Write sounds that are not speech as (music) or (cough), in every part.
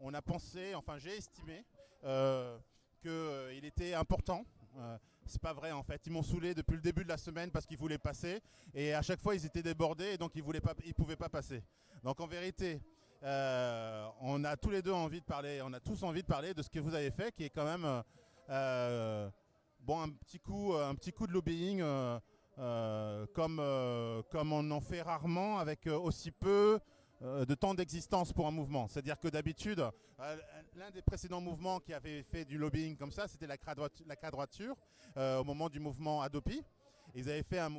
on a pensé, enfin j'ai estimé euh, qu'il était important. Euh, c'est pas vrai en fait, ils m'ont saoulé depuis le début de la semaine parce qu'ils voulaient passer et à chaque fois ils étaient débordés et donc ils ne ils pouvaient pas passer. Donc en vérité, euh, on a tous les deux envie de parler, on a tous envie de parler de ce que vous avez fait, qui est quand même un petit coup, de lobbying. comme, on en fait rarement avec aussi peu euh, de temps d'existence pour un mouvement. C'est-à-dire que d'habitude, euh, l'un des précédents mouvements qui avait fait du lobbying comme ça, c'était la, la quadrature euh, au moment du mouvement Adopi. Ils avaient fait, un,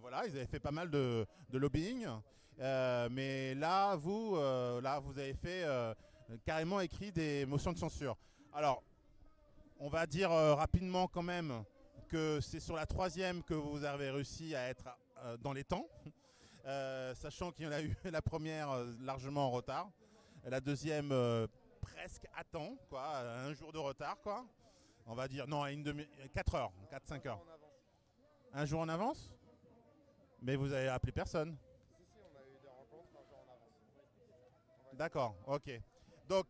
voilà, ils avaient fait pas mal de, lobbying. mais là, vous, là, vous avez fait carrément écrit des motions de censure. Alors, on va dire rapidement quand même que c'est sur la troisième que vous avez réussi à être dans les temps. Euh, sachant qu'il y en a eu (laughs) la première euh, largement en retard, la deuxième euh, presque à temps, quoi, un jour de retard, quoi. On va dire, non, à une demi 4 heures, 4-5 heures. Un jour en avance Mais vous avez appelé personne. D'accord, ok. Donc,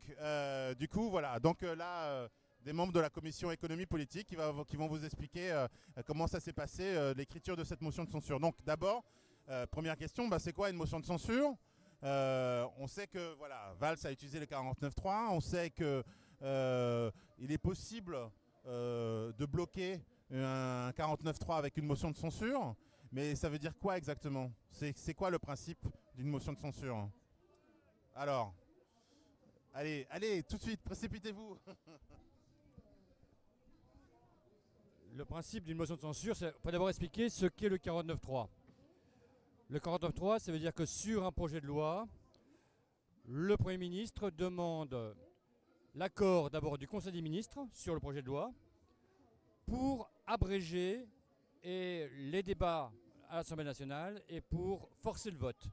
du coup, voilà. Donc là, des membres de la commission économie politique qui, qui vont vous expliquer comment ça s'est passé, l'écriture de cette motion de censure. Donc, d'abord, euh, première question, bah, c'est quoi une motion de censure? Euh, On sait que voilà, Valls a utilisé le 49.3, on sait qu'il euh, est possible de bloquer un 49.3 avec une motion de censure, mais ça veut dire quoi exactement? C'est quoi le principe d'une motion de censure? Alors, allez, allez, tout de suite, précipitez-vous. Le principe d'une motion de censure, c'est d'abord expliquer ce qu'est le 49.3. Le 49.3, ça veut dire que sur un projet de loi, le Premier ministre demande l'accord d'abord du Conseil des ministres sur le projet de loi pour abréger les débats à l'Assemblée nationale et pour forcer le vote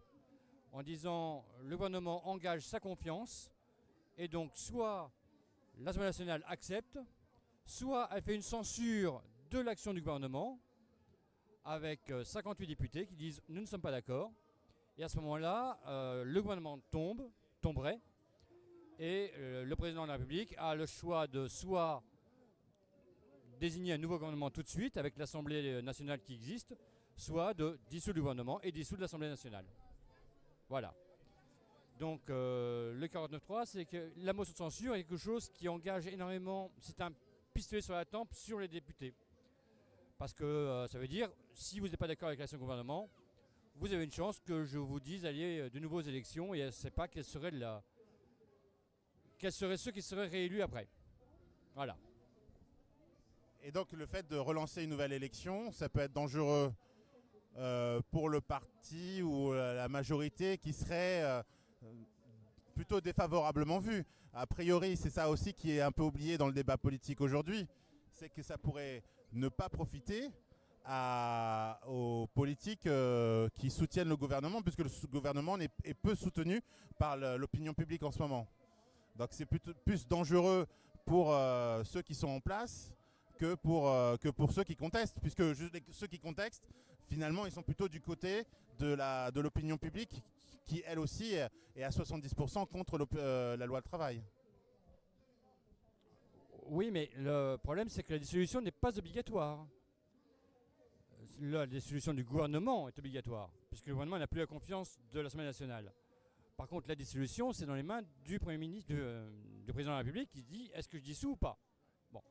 en disant le gouvernement engage sa confiance et donc soit l'Assemblée nationale accepte, soit elle fait une censure de l'action du gouvernement avec 58 euh, députés qui disent nous ne sommes pas d'accord. Et à ce moment-là, euh, le gouvernement tombe, tomberait, et euh, le président de la République a le choix de soit désigner un nouveau gouvernement tout de suite avec l'Assemblée nationale qui existe, soit de dissoudre le gouvernement et dissoudre l'Assemblée nationale. Voilà. Donc le 49.3, c'est que la motion de censure est quelque chose qui engage énormément, c'est un pistolet sur la tempe sur les députés. Parce que euh, ça veut dire, si vous n'êtes pas d'accord avec l'action du gouvernement, vous avez une chance que je vous dise d'aller euh, de nouveaux élections et je ne sais pas quels seraient, ceux qui seraient réélus après. Voilà. Et donc le fait de relancer une nouvelle élection, ça peut être dangereux euh, pour le parti ou la majorité qui serait plutôt défavorablement vu. A priori, c'est ça aussi qui est un peu oublié dans le débat politique aujourd'hui, c'est que ça pourrait ne pas profiter aux politiques euh, qui soutiennent le gouvernement, puisque le gouvernement est, peu soutenu par l'opinion publique en ce moment. Donc c'est plus dangereux pour euh, ceux qui sont en place que pour, euh, ceux qui contestent, puisque ceux qui contestent, finalement, ils sont plutôt du côté de l'opinion publique qui, elle aussi, est à 70% contre la loi de travail. Oui, mais le problème, c'est que la dissolution n'est pas obligatoire. La dissolution du gouvernement est obligatoire, puisque le gouvernement n'a plus la confiance de l'Assemblée nationale. Par contre, la dissolution, c'est dans les mains du Premier ministre, du, euh, président de la République, qui dit est-ce que je dissous ou pas? Bon.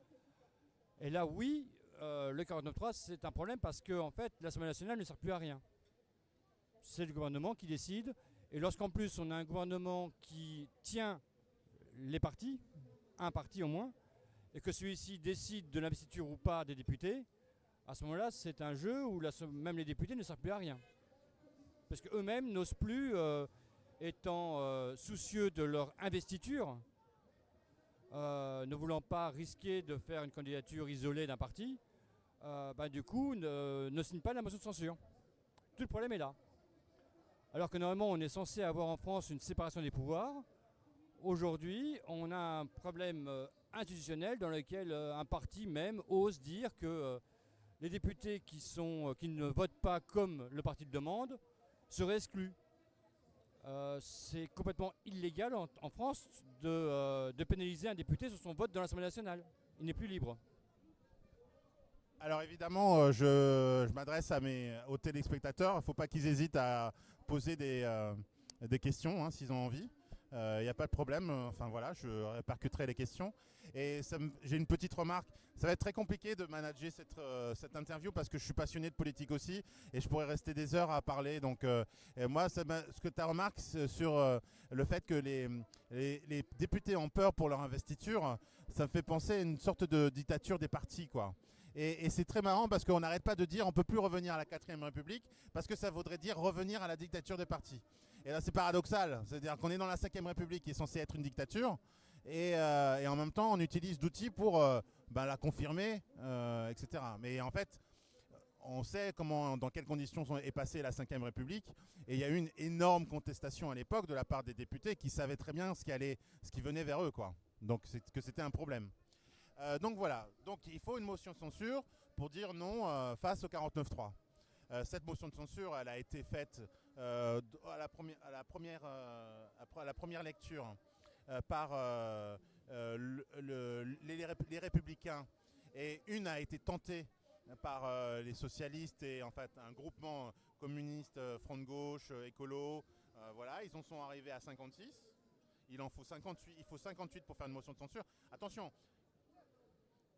Et là, oui, euh, le 49.3, c'est un problème parce que, en fait, l'Assemblée nationale ne sert plus à rien. C'est le gouvernement qui décide. Et lorsqu'en plus, on a un gouvernement qui tient les partis, un parti au moins, et que celui-ci décide de l'investiture ou pas des députés, à ce moment-là, c'est un jeu où même les députés ne servent plus à rien. Parce qu'eux-mêmes n'osent plus, euh, étant euh, soucieux de leur investiture, euh, ne voulant pas risquer de faire une candidature isolée d'un parti, bah, du coup, ne, ne signent pas la motion de censure. Tout le problème est là. Alors que normalement, on est censé avoir en France une séparation des pouvoirs. Aujourd'hui, on a un problème institutionnel dans lequel euh, un parti même ose dire que euh, les députés qui, sont, euh, qui ne votent pas comme le parti le demande seraient exclus. c'est complètement illégal en, France de, de, pénaliser un député sur son vote dans l'Assemblée nationale. Il n'est plus libre. Alors évidemment, je, m'adresse à mes, aux téléspectateurs. Il ne faut pas qu'ils hésitent à poser des, des questions hein, s'ils ont envie. Il euh, n'y a pas de problème. Enfin voilà, je répercuterai les questions. Et j'ai une petite remarque. Ça va être très compliqué de manager cette, euh, cette, interview parce que je suis passionné de politique aussi et je pourrais rester des heures à parler. Donc euh, moi, ce que tu as remarqué sur le fait que les, députés ont peur pour leur investiture, ça me fait penser à une sorte de dictature des partis. quoi. Et, c'est très marrant parce qu'on n'arrête pas de dire on peut plus revenir à la 4ème République parce que ça voudrait dire revenir à la dictature des partis. Et là, c'est paradoxal. C'est-à-dire qu'on est dans la 5ème République qui est censée être une dictature. Et, euh, en même temps, on utilise d'outils pour euh, ben, la confirmer, euh, etc. Mais en fait, on sait comment, dans quelles conditions est passée la 5ème République. Et il y a eu une énorme contestation à l'époque de la part des députés qui savaient très bien ce qui, allait, ce qui venait vers eux. Quoi. Donc que c'était un problème. donc voilà. Donc il faut une motion de censure pour dire non face au 49.3. cette motion de censure, elle a été faite euh, à, la première, à, la première, euh, à la première lecture euh, par les, républicains et une a été tentée par les socialistes et en fait un groupement communiste, front de gauche, écolo. voilà, ils en sont arrivés à 56. Il en faut 58, il faut 58 pour faire une motion de censure. Attention,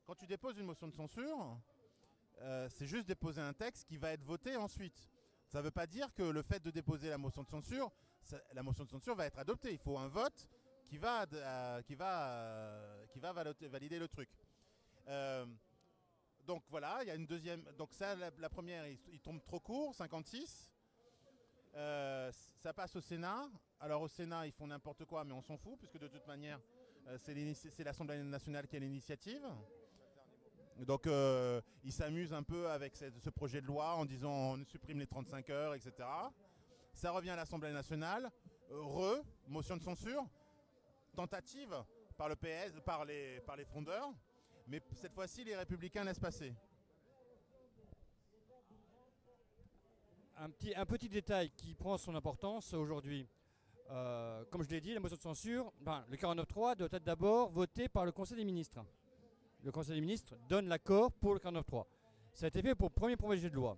quand tu déposes une motion de censure, c'est juste déposer un texte qui va être voté ensuite. Ça ne veut pas dire que le fait de déposer la motion de censure, la motion de censure va être adoptée. Il faut un vote qui va, euh, euh, valider le truc. Euh, donc voilà, il y a une deuxième. Donc ça, la, première, il, tombe trop court, 56. ça passe au Sénat. Alors au Sénat, ils font n'importe quoi, mais on s'en fout, puisque de toute manière, c'est l'Assemblée nationale qui a l'initiative. Donc euh, ils s'amusent un peu avec ce projet de loi en disant on supprime les 35 heures, etc. Ça revient à l'Assemblée nationale. Re, motion de censure, tentative par le PS, par les, par les frondeurs, mais cette fois-ci les républicains laissent passer. Un petit, un petit détail qui prend son importance aujourd'hui. Euh, comme je l'ai dit, la motion de censure, ben, le 49.3 doit être d'abord voté par le Conseil des ministres le Conseil des ministres donne l'accord pour le 49.3. Ça a été fait pour le premier projet de loi.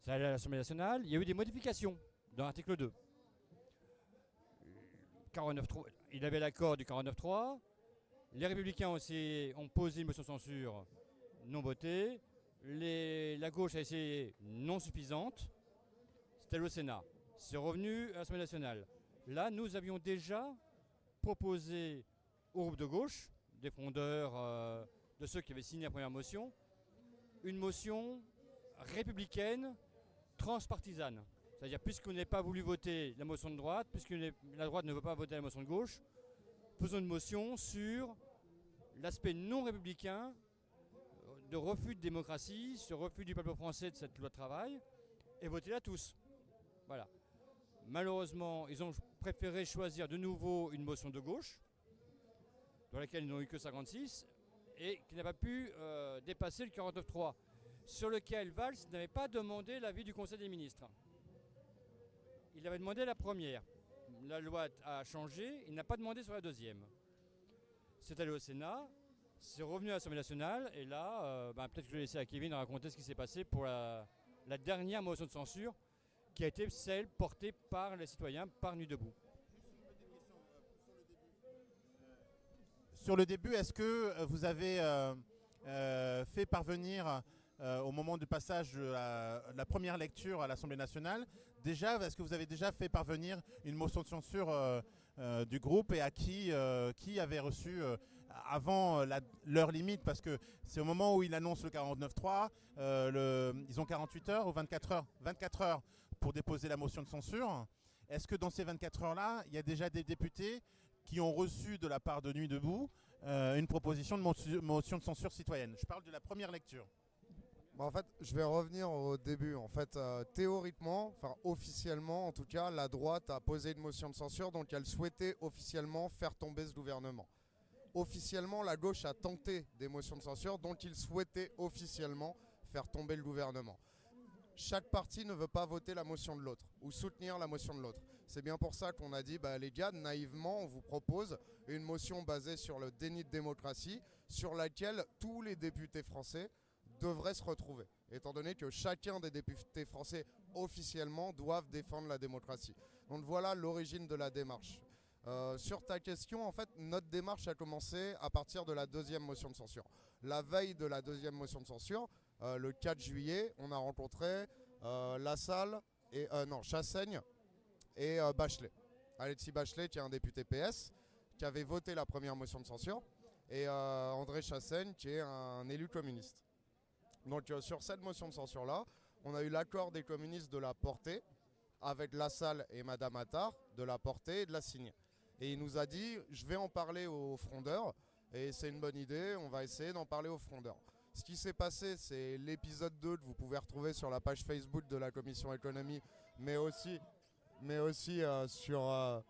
Ça allait à l'Assemblée nationale. Il y a eu des modifications dans l'article 2. 49.3, il avait l'accord du 49.3. Les républicains ont posé une motion de censure non votée. la gauche a essayé non suffisante. C'était le Sénat. C'est revenu à l'Assemblée nationale. Là, nous avions déjà proposé au groupe de gauche des fondeurs, euh, de ceux qui avaient signé la première motion, une motion républicaine transpartisane. C'est-à-dire, puisqu'on n'a pas voulu voter la motion de droite, puisque la droite ne veut pas voter la motion de gauche, faisons une motion sur l'aspect non républicain de refus de démocratie, ce refus du peuple français de cette loi de travail, et votez-la tous. Voilà. Malheureusement, ils ont préféré choisir de nouveau une motion de gauche, dans laquelle ils n'ont eu que 56, et qui n'a pas pu euh, dépasser le 49.3, sur lequel Valls n'avait pas demandé l'avis du Conseil des ministres. Il avait demandé la première. La loi a changé, il n'a pas demandé sur la deuxième. C'est allé au Sénat, c'est revenu à l'Assemblée nationale, et là, euh, ben, peut-être que je vais laisser à Kevin raconter ce qui s'est passé pour la, la dernière motion de censure, qui a été celle portée par les citoyens par Nuit Debout. Sur le début, est-ce que euh, vous avez euh, euh, fait parvenir au moment du passage de la, première lecture à l'Assemblée nationale, déjà, est-ce que vous avez déjà fait parvenir une motion de censure du groupe et à qui, qui avait reçu avant l'heure limite? Parce que c'est au moment où il annonce le 49.3, ils ont 48 heures ou 24 heures? 24 heures pour déposer la motion de censure. Est-ce que dans ces 24 heures-là, il y a déjà des députés qui ont reçu de la part de Nuit Debout euh, une proposition de motion de censure citoyenne. Je parle de la première lecture. en fait, je vais revenir au début. En fait, euh, théoriquement, enfin officiellement en tout cas, la droite a posé une motion de censure, donc elle souhaitait officiellement faire tomber ce gouvernement. Officiellement, la gauche a tenté des motions de censure, donc il souhaitait officiellement faire tomber le gouvernement. Chaque parti ne veut pas voter la motion de l'autre ou soutenir la motion de l'autre. C'est bien pour ça qu'on a dit, bah, les gars, naïvement, on vous propose une motion basée sur le déni de démocratie, sur laquelle tous les députés français devraient se retrouver, étant donné que chacun des députés français officiellement doivent défendre la démocratie. Donc voilà l'origine de la démarche. Euh, sur ta question, en fait, notre démarche a commencé à partir de la deuxième motion de censure. La veille de la deuxième motion de censure, euh, le 4 juillet, on a rencontré euh, Lassalle et non Chassaigne et Bachelet. Alexis Bachelet, qui est un député PS, qui avait voté la première motion de censure, et André Chassaigne, qui est un élu communiste. Donc sur cette motion de censure-là, on a eu l'accord des communistes de la porter, avec Lassalle et Madame Attard, de la porter et de la signer. Et il nous a dit, je vais en parler aux frondeurs, et c'est une bonne idée, on va essayer d'en parler aux frondeurs. Ce qui s'est passé, c'est l'épisode 2 que vous pouvez retrouver sur la page Facebook de la Commission économie, mais aussi, mais aussi euh, sur, euh,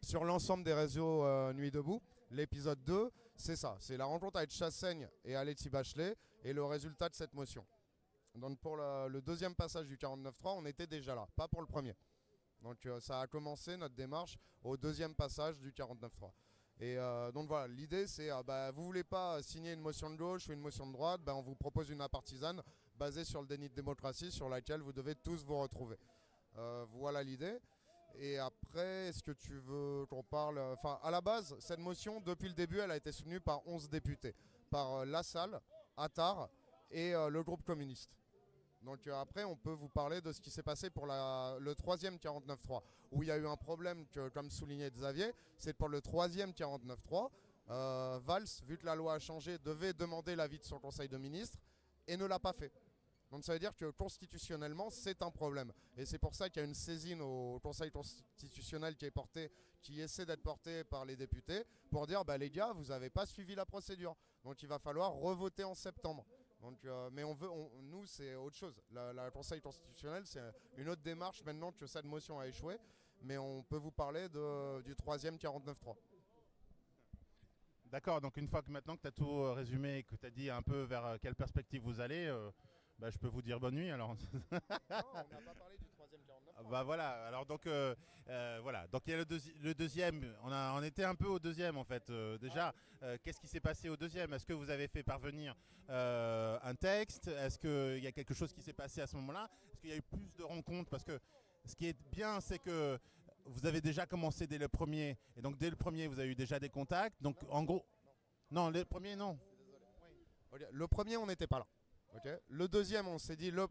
sur l'ensemble des réseaux euh, Nuit Debout. L'épisode 2, c'est ça, c'est la rencontre avec Chassaigne et Alexis Bachelet et le résultat de cette motion. Donc pour le, deuxième passage du 49.3, on était déjà là, pas pour le premier. Donc ça a commencé notre démarche au deuxième passage du 49.3. Et donc voilà, l'idée c'est, euh, bah, vous voulez pas signer une motion de gauche ou une motion de droite, bah, on vous propose une apartisane basée sur le déni de démocratie sur laquelle vous devez tous vous retrouver. Euh, voilà l'idée. Et après, est-ce que tu veux qu'on parle Enfin, à la base, cette motion, depuis le début, elle a été soutenue par 11 députés. Par Lassalle, Attar et le groupe communiste. Donc euh, après, on peut vous parler de ce qui s'est passé pour le troisième 49.3, où il y a eu un problème comme soulignait Xavier, c'est pour le troisième 49.3, euh, Valls, vu que la loi a changé, devait demander l'avis de son conseil de ministres et ne l'a pas fait. Donc ça veut dire que constitutionnellement, c'est un problème. Et c'est pour ça qu'il y a une saisine au Conseil constitutionnel qui est portée, qui essaie d'être portée par les députés, pour dire, bah, les gars, vous n'avez pas suivi la procédure. Donc il va falloir revoter en septembre. Donc, euh, mais on veut, nous, c'est autre chose. Le Conseil constitutionnel, c'est une autre démarche maintenant que cette motion a échoué. Mais on peut vous parler de, du troisième 49.3. D'accord, donc une fois que maintenant que tu as tout euh, résumé et que tu as dit un peu vers euh, quelle perspective vous allez, bah, je peux vous dire bonne nuit alors. non, on n'a pas parlé du bah voilà, alors donc euh, euh, voilà, donc il y a le, deuxième, on, a, on était un peu au deuxième en fait. Euh, déjà, qu'est-ce qui s'est passé au deuxième? Est-ce que vous avez fait parvenir un texte? Est-ce qu'il y a quelque chose qui s'est passé à ce moment-là? Est-ce qu'il y a eu plus de rencontres? Parce que ce qui est bien, c'est que vous avez déjà commencé dès le premier, et donc dès le premier, vous avez eu déjà des contacts. Donc en gros, non, le premier, non. Le premier, on n'était pas là. Le deuxième, on s'est dit, le,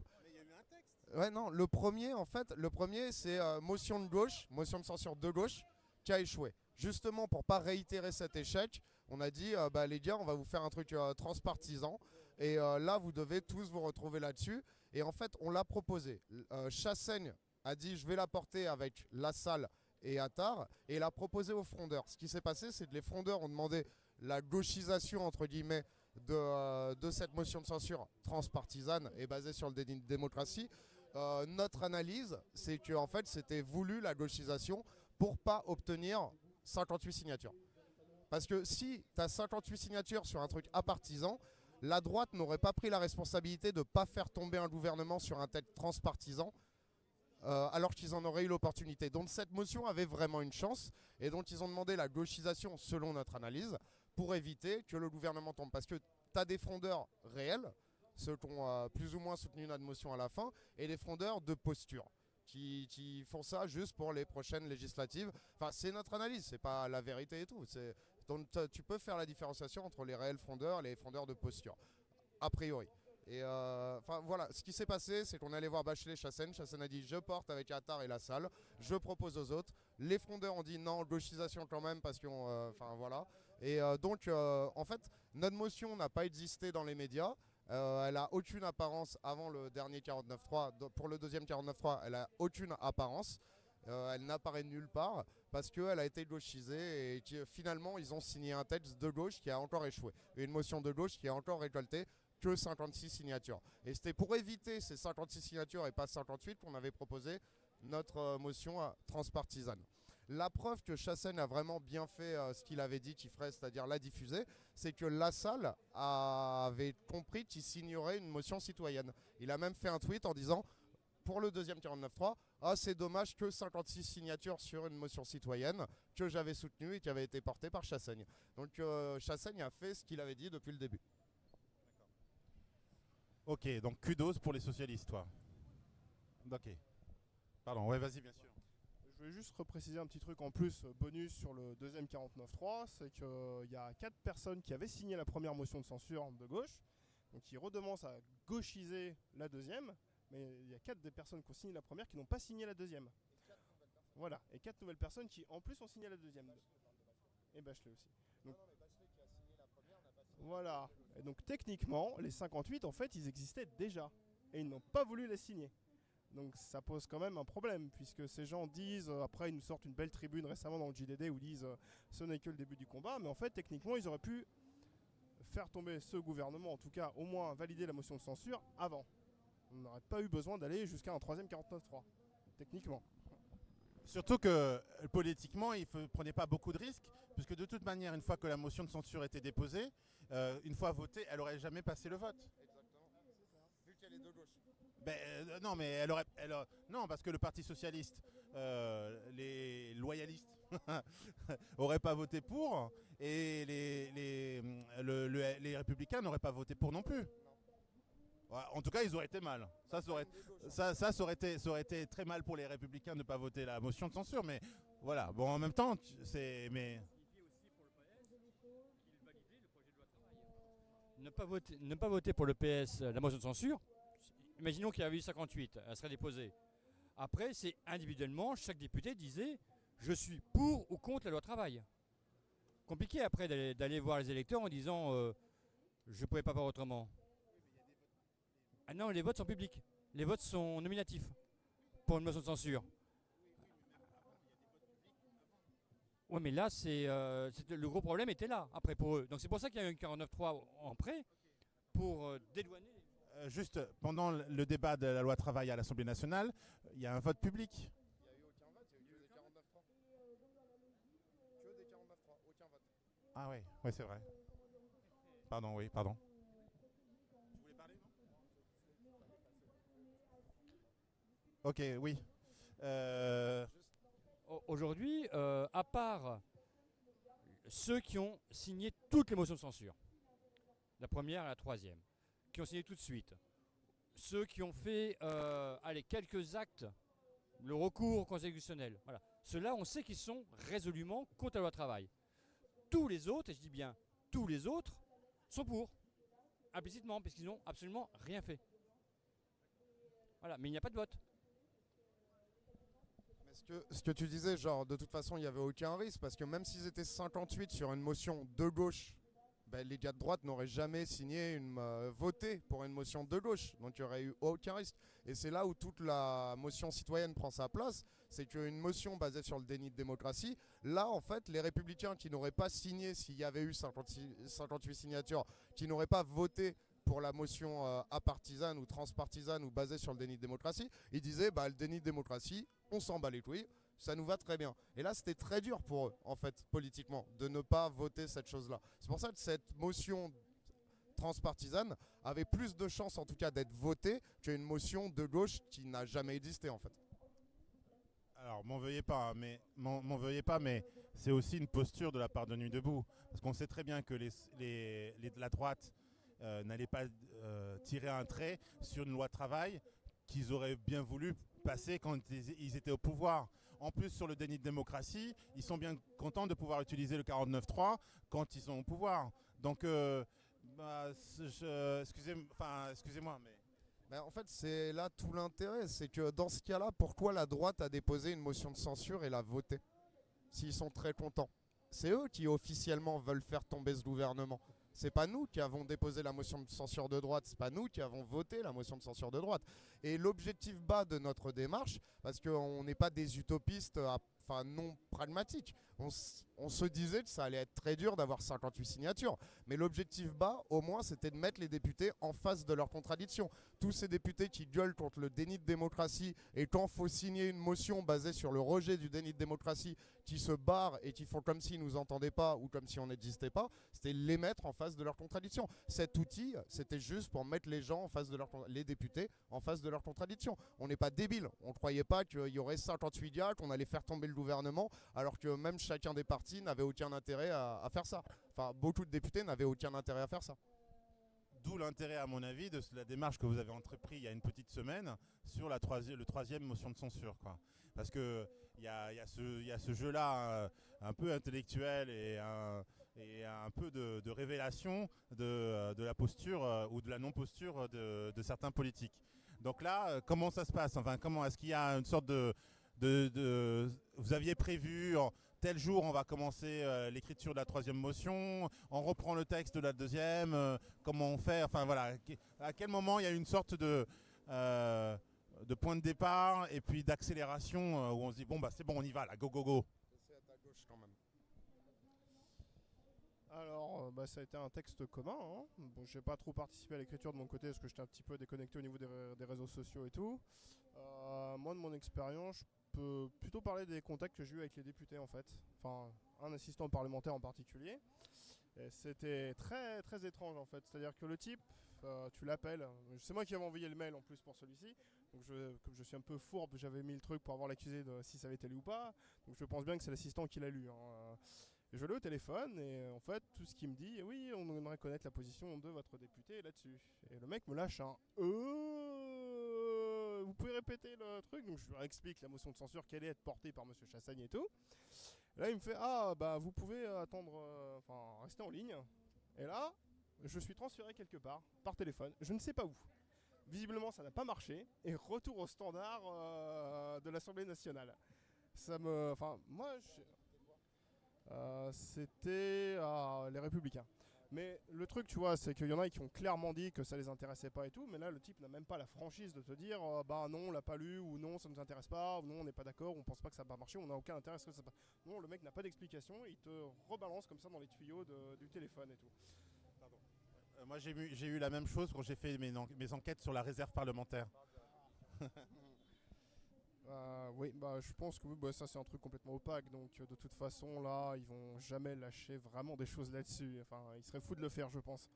Ouais, non, le premier, en fait, le premier, c'est euh, motion de gauche, motion de censure de gauche, qui a échoué. Justement, pour pas réitérer cet échec, on a dit, euh, bah, les gars, on va vous faire un truc euh, transpartisan. Et là, vous devez tous vous retrouver là-dessus. Et en fait, on l'a proposé. Chassaigne a dit, je vais la porter avec La Salle et Attar. Et l'a proposé aux frondeurs. Ce qui s'est passé, c'est que les frondeurs ont demandé la gauchisation, entre guillemets, de, de, cette motion de censure transpartisane et basée sur le déni de démocratie. Euh, notre analyse, c'est que en fait, c'était voulu la gauchisation pour pas obtenir 58 signatures. Parce que si tu as 58 signatures sur un truc apartisan, la droite n'aurait pas pris la responsabilité de ne pas faire tomber un gouvernement sur un texte transpartisan, euh, alors qu'ils en auraient eu l'opportunité. Donc cette motion avait vraiment une chance, et donc ils ont demandé la gauchisation selon notre analyse, pour éviter que le gouvernement tombe. Parce que tu as des frondeurs réels, ceux qui ont plus ou moins soutenu notre motion à la fin, et les frondeurs de posture. Qui, font ça juste pour les prochaines législatives. Enfin, c'est notre analyse, c'est pas la vérité et tout. Donc tu peux faire la différenciation entre les réels frondeurs et les frondeurs de posture, a priori. Et euh, enfin voilà, ce qui s'est passé, c'est qu'on allait voir Bachelet Chassen. Chassen a dit je porte avec Attar et la salle, je propose aux autres. Les frondeurs ont dit non, gauchisation quand même parce qu'on, euh, enfin voilà. Et donc en fait, notre motion n'a pas existé dans les médias. Euh, elle a aucune apparence avant le dernier 49.3. Pour le deuxième 49.3, elle a aucune apparence. Euh, elle n'apparaît nulle part parce qu'elle a été gauchisée et finalement ils ont signé un texte de gauche qui a encore échoué. Une motion de gauche qui a encore récolté que 56 signatures. Et c'était pour éviter ces 56 signatures et pas 58 qu'on avait proposé notre euh, motion transpartisane. La preuve que Chassaigne a vraiment bien fait euh, ce qu'il avait dit qu'il ferait, c'est-à-dire la diffuser, c'est que Lassalle avait compris qu'il signerait une motion citoyenne. Il a même fait un tweet en disant pour le deuxième 49.3, ah c'est dommage que 56 signatures sur une motion citoyenne que j'avais soutenue et qui avait été portée par Chassaigne. Donc euh, Chassaigne a fait ce qu'il avait dit depuis le début. Ok, donc kudos pour les socialistes, toi. Ok. Pardon, ouais, vas-y, bien sûr. Je voulais juste repréciser un petit truc en plus, euh, bonus sur le deuxième 49.3, c'est qu'il y a quatre personnes qui avaient signé la première motion de censure de gauche, donc qui redemandent à gauchiser la deuxième, mais il y a quatre des personnes qui ont signé la première qui n'ont pas signé la deuxième. Voilà, et quatre nouvelles personnes qui en plus ont signé la deuxième. Et Bachelet aussi. Donc, voilà, et donc techniquement, les 58 en fait ils existaient déjà, et ils n'ont pas voulu les signer. Donc ça pose quand même un problème, puisque ces gens disent, euh, après ils nous sortent une belle tribune récemment dans le JDD où ils disent euh, ce n'est que le début du combat, mais en fait techniquement ils auraient pu faire tomber ce gouvernement, en tout cas au moins valider la motion de censure avant. On n'aurait pas eu besoin d'aller jusqu'à un troisième 49-3, techniquement. Surtout que euh, politiquement, il ne prenait pas beaucoup de risques, puisque de toute manière, une fois que la motion de censure était déposée, une fois votée, elle n'aurait jamais passé le vote. Exactement. Vu qu'elle est de gauche. Ben, euh, non, mais elle aurait, non, parce que le Parti socialiste, euh, les loyalistes (laughs) auraient pas voté pour, et les, les, le- le- les républicains n'auraient pas voté pour non plus. En tout cas, ils auraient été mal. Ça, ça aurait, ça, ça, ça été, très mal pour les républicains de ne pas voter la motion de censure. Mais voilà, bon, en même temps, c'est, mais Ne pas voter, ne pas voter pour le PS, la motion de censure, imaginons qu'il y avait eu 58, elle serait déposée. Après, c'est individuellement, chaque député disait je suis pour ou contre la loi travail. Compliqué après d'aller- voir les électeurs en disant euh, je ne pouvais pas faire autrement. Ah non, les votes sont publics. Les votes sont nominatifs pour une motion de censure. Ouais, mais là, c'est euh, c'était- le gros problème était là, après pour eux. Donc c'est pour ça qu'il y a eu un 49.3 en prêt pour euh, dédouaner. Euh, juste pendant le- débat de la loi travail à l'Assemblée nationale, il y a un vote public. Il n'y a eu aucun vote, il y a eu que des 49.3. Que des 49.3, aucun vote. Ah oui, ouais, c'est vrai. Pardon, oui, pardon. Ok, oui. Euh, Au- Aujourd'hui, euh, à part ceux qui ont signé toutes les motions de censure, la première et la troisième, qui ont signé tout de suite, ceux qui ont fait euh, allez, quelques actes, le recours constitutionnel, voilà. ceux-là, on sait qu'ils sont résolument contre la loi travail. Tous les autres, et je dis bien tous les autres, sont pour, implicitement, puisqu'ils n'ont absolument rien fait. Voilà, mais il n'y a pas de vote. Mais ce que, ce que tu disais, genre, de toute façon, il n'y avait aucun risque, parce que même s'ils étaient 58 sur une motion de gauche, ben, les gars de droite n'auraient jamais signé, une, euh, voté pour une motion de gauche. Donc il n'y aurait eu aucun risque. Et c'est là où toute la motion citoyenne prend sa place. C'est qu'une motion basée sur le déni de démocratie, là, en fait, les républicains qui n'auraient pas signé, s'il y avait eu 56 58 signatures, qui n'auraient pas voté pour la motion euh, apartisane ou transpartisane ou basée sur le déni de démocratie, ils disaient bah, le déni de démocratie, on s'en bat les couilles, ça nous va très bien. Et là, c'était très dur pour eux, en fait, politiquement, de ne pas voter cette chose-là. C'est pour ça que cette motion transpartisane avait plus de chances, en tout cas, d'être votée qu'une motion de gauche qui n'a jamais existé, en fait. alors, m'en veuillez pas, hein, mais m'en veuillez pas, mais c'est aussi une posture de la part de Nuit debout, parce qu'on sait très bien que de la droite euh, n'allaient pas euh, tirer un trait sur une loi travail qu'ils auraient bien voulu passer quand ils étaient au pouvoir. En plus, sur le déni de démocratie, ils sont bien contents de pouvoir utiliser le 49.3 quand ils sont au pouvoir. Donc, euh, bah, excusez-moi, mais en fait, c'est là tout l'intérêt. C'est que dans ce cas-là, pourquoi la droite a déposé une motion de censure et l'a votée S'ils sont très contents? C'est eux qui officiellement veulent faire tomber ce gouvernement. C'est pas nous qui avons déposé la motion de censure de droite, c'est pas nous qui avons voté la motion de censure de droite. Et l'objectif bas de notre démarche, parce qu'on n'est pas des utopistes à enfin non pragmatique. On, se disait que ça allait être très dur d'avoir 58 signatures. Mais l'objectif bas, au moins, c'était de mettre les députés en face de leurs contradictions. Tous ces députés qui gueulent contre le déni de démocratie et quand faut signer une motion basée sur le rejet du déni de démocratie, qui se barrent et qui font comme s'ils nous entendaient pas ou comme si on n'existait pas, c'était les mettre en face de leurs contradictions. Cet outil, c'était juste pour mettre les gens en face de leurs les députés en face de contradictions. On n'est pas débile. On ne croyait pas qu'il y aurait 58 gars, qu'on allait faire tomber le gouvernement, alors que même chacun des partis n'avait aucun intérêt à, faire ça. Enfin, beaucoup de députés n'avaient aucun intérêt à faire ça. D'où l'intérêt, à mon avis, de la démarche que vous avez entreprise il y a une petite semaine sur la le troisième motion de censure. Quoi. Parce qu'il y a, ce, jeu-là euh, un, peu intellectuel et un, et un peu de, révélation de, la posture euh, ou de la non-posture de, certains politiques. Donc là, euh, comment ça se passe Enfin, comment est-ce qu'il y a une sorte de, vous aviez prévu tel jour on va commencer euh, l'écriture de la troisième motion, on reprend le texte de la deuxième, comment on fait Enfin voilà, à quel moment il y a une sorte de de point de départ et puis d'accélération où on se dit bon bah c'est bon on y va là, go go go. Alors, euh, bah, ça a été un texte commun. Hein. Bon, j'ai pas trop participé à l'écriture de mon côté parce que j'étais un petit peu déconnecté au niveau des, réseaux sociaux et tout. Euh, moi, de mon expérience, je peux plutôt parler des contacts que j'ai eu avec les députés en fait. Enfin, un assistant parlementaire en particulier. C'était très très étrange en fait. C'est-à-dire que le type, euh, tu l'appelles. C'est moi qui avais envoyé le mail en plus pour celui-ci. Donc je, comme je suis un peu fourbe, j'avais mis le truc pour avoir l'accusé de si ça avait été lu ou pas. Donc je pense bien que c'est l'assistant qui l'a lu. Hein je l'ai au téléphone et euh, en fait tout ce qu'il me dit, oui on aimerait connaître la position de votre député là-dessus. Et le mec me lâche un euh, vous pouvez répéter le truc? Donc je lui explique la motion de censure qu'elle est être portée par Monsieur Chassagne et tout. là il me fait ah bah vous pouvez attendre, euh, enfin rester en ligne. Et là je suis transféré quelque part par téléphone, je ne sais pas où. Visiblement ça n'a pas marché et retour au standard euh, de l'Assemblée nationale. Ça me, enfin moi je euh, c'était euh, les Républicains. Mais le truc, tu vois, c'est qu'il y en a qui ont clairement dit que ça les intéressait pas et tout, mais là, le type n'a même pas la franchise de te dire, euh, bah non, on l'a pas lu, ou non, ça nous intéresse pas, ou non, on n'est pas d'accord, on pense pas que ça va marcher, on n'a aucun intérêt à ce que ça. Non, le mec n'a pas d'explication, il te rebalance comme ça dans les tuyaux du téléphone et tout. moi, j'ai eu, eu, la même chose quand j'ai fait mes, mes enquêtes sur la réserve parlementaire. (laughs) Euh, oui, bah, je pense que bah, ça c'est un truc complètement opaque, donc euh, de toute façon là, ils vont jamais lâcher vraiment des choses là-dessus. Enfin, ils seraient fous de le faire, je pense.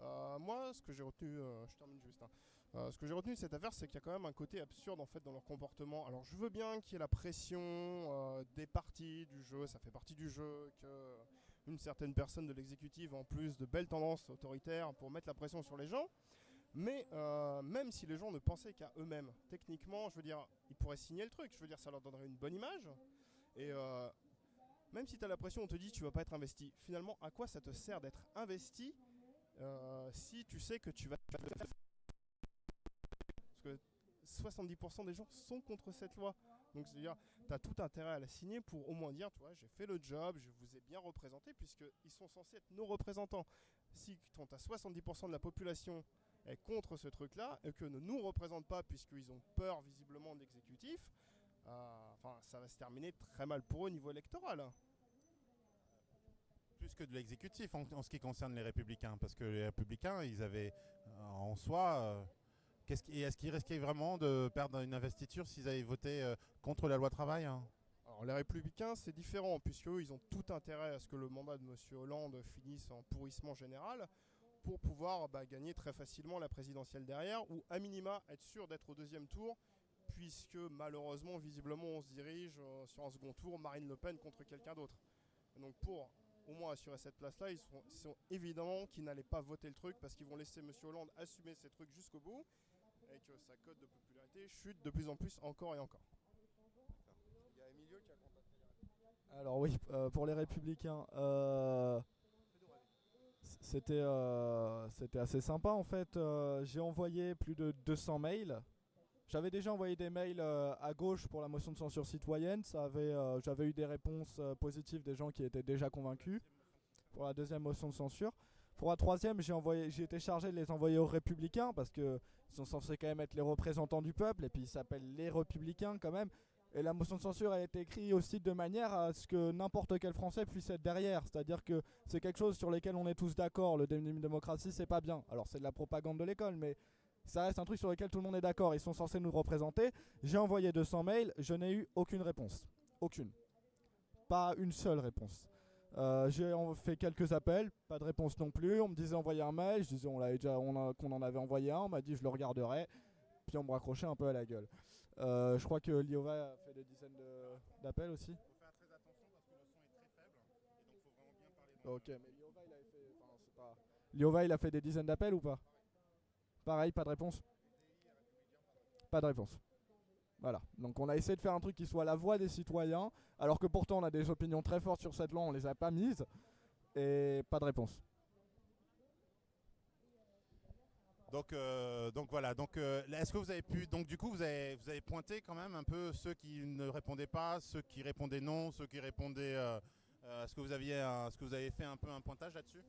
Euh, moi, ce que j'ai retenu, je termine juste. Hein. ce que j'ai retenu de cette affaire, c'est qu'il y a quand même un côté absurde en fait dans leur comportement. Alors, je veux bien qu'il y ait la pression des parties du jeu, ça fait partie du jeu, que une certaine personne de l'exécutif, en plus de belles tendances autoritaires, pour mettre la pression sur les gens. Mais euh, même si les gens ne pensaient qu'à eux-mêmes, techniquement, je veux dire, ils pourraient signer le truc. Je veux dire, ça leur donnerait une bonne image. Et euh, même si tu as l'impression, on te dit tu vas pas être investi. Finalement, à quoi ça te sert d'être investi euh, si tu sais que tu vas. Parce que 70% des gens sont contre cette loi. Donc, c'est-à-dire, tu as tout intérêt à la signer pour au moins dire, tu vois, j'ai fait le job, je vous ai bien représenté, puisqu'ils sont censés être nos représentants. Si tu as 70% de la population contre ce truc-là et que ne nous représentent pas puisqu'ils ont peur visiblement de l'exécutif, euh, enfin, ça va se terminer très mal pour eux au niveau électoral. Plus que de l'exécutif en, ce qui concerne les républicains, parce que les républicains, ils avaient euh, en soi... Euh, est-ce qu'ils risquaient vraiment de perdre une investiture s'ils avaient voté contre la loi travail hein? Alors les républicains c'est différent puisque ils ont tout intérêt à ce que le mandat de M. Hollande finisse en pourrissement général pour pouvoir bah, gagner très facilement la présidentielle derrière, ou à minima être sûr d'être au deuxième tour, puisque malheureusement, visiblement, on se dirige euh, sur un second tour, Marine Le Pen contre quelqu'un d'autre. Donc pour au moins assurer cette place-là, ils sont, sont évidemment qu'ils n'allaient pas voter le truc, parce qu'ils vont laisser M. Hollande assumer ces trucs jusqu'au bout, et que sa cote de popularité chute de plus en plus encore et encore. Il y a Emilio qui a contacté Alors oui, euh, pour les républicains, euh, c'était euh, c'était assez sympa en fait. Euh, j'ai envoyé plus de 200 mails. J'avais déjà envoyé des mails euh, à gauche pour la motion de censure citoyenne. J'avais eu des réponses positives des gens qui étaient déjà convaincus pour la deuxième motion de censure. Pour la troisième, j'ai été chargé de les envoyer aux républicains parce qu'ils sont censés quand même être les représentants du peuple et puis ils s'appellent les républicains quand même. Et la motion de censure a été écrite aussi de manière à ce que n'importe quel Français puisse être derrière. C'est-à-dire que c'est quelque chose sur lequel on est tous d'accord. Le démocratie, c'est pas bien. Alors c'est de la propagande de l'école, mais ça reste un truc sur lequel tout le monde est d'accord. Ils sont censés nous représenter. J'ai envoyé 200 mails, je n'ai eu aucune réponse. Aucune. Pas une seule réponse. Euh, j'ai fait quelques appels, pas de réponse non plus. On me disait envoyer un mail, je disais qu'on en avait envoyé un. On m'a dit je le regarderai, puis on me raccrochait un peu à la gueule. Euh, je crois que Liova a fait des dizaines d'appels aussi. Il faut faire très attention parce que le son est très faible, et donc faut vraiment bien parler. Ok, mais Liova il a fait, enfin, pas... Liova il a fait des dizaines d'appels ou pas? Pareil, pas de réponse. Pas de réponse. Voilà. Donc on a essayé de faire un truc qui soit la voix des citoyens, alors que pourtant on a des opinions très fortes sur cette loi, on les a pas mises, et pas de réponse. Donc, euh, donc voilà. Donc, euh, est-ce que vous avez pu, donc du coup, vous avez, pointé quand même un peu ceux qui ne répondaient pas, ceux qui répondaient non, ceux qui répondaient. Euh, est-ce que vous aviez, ce que vous avez fait un peu un pointage là-dessus?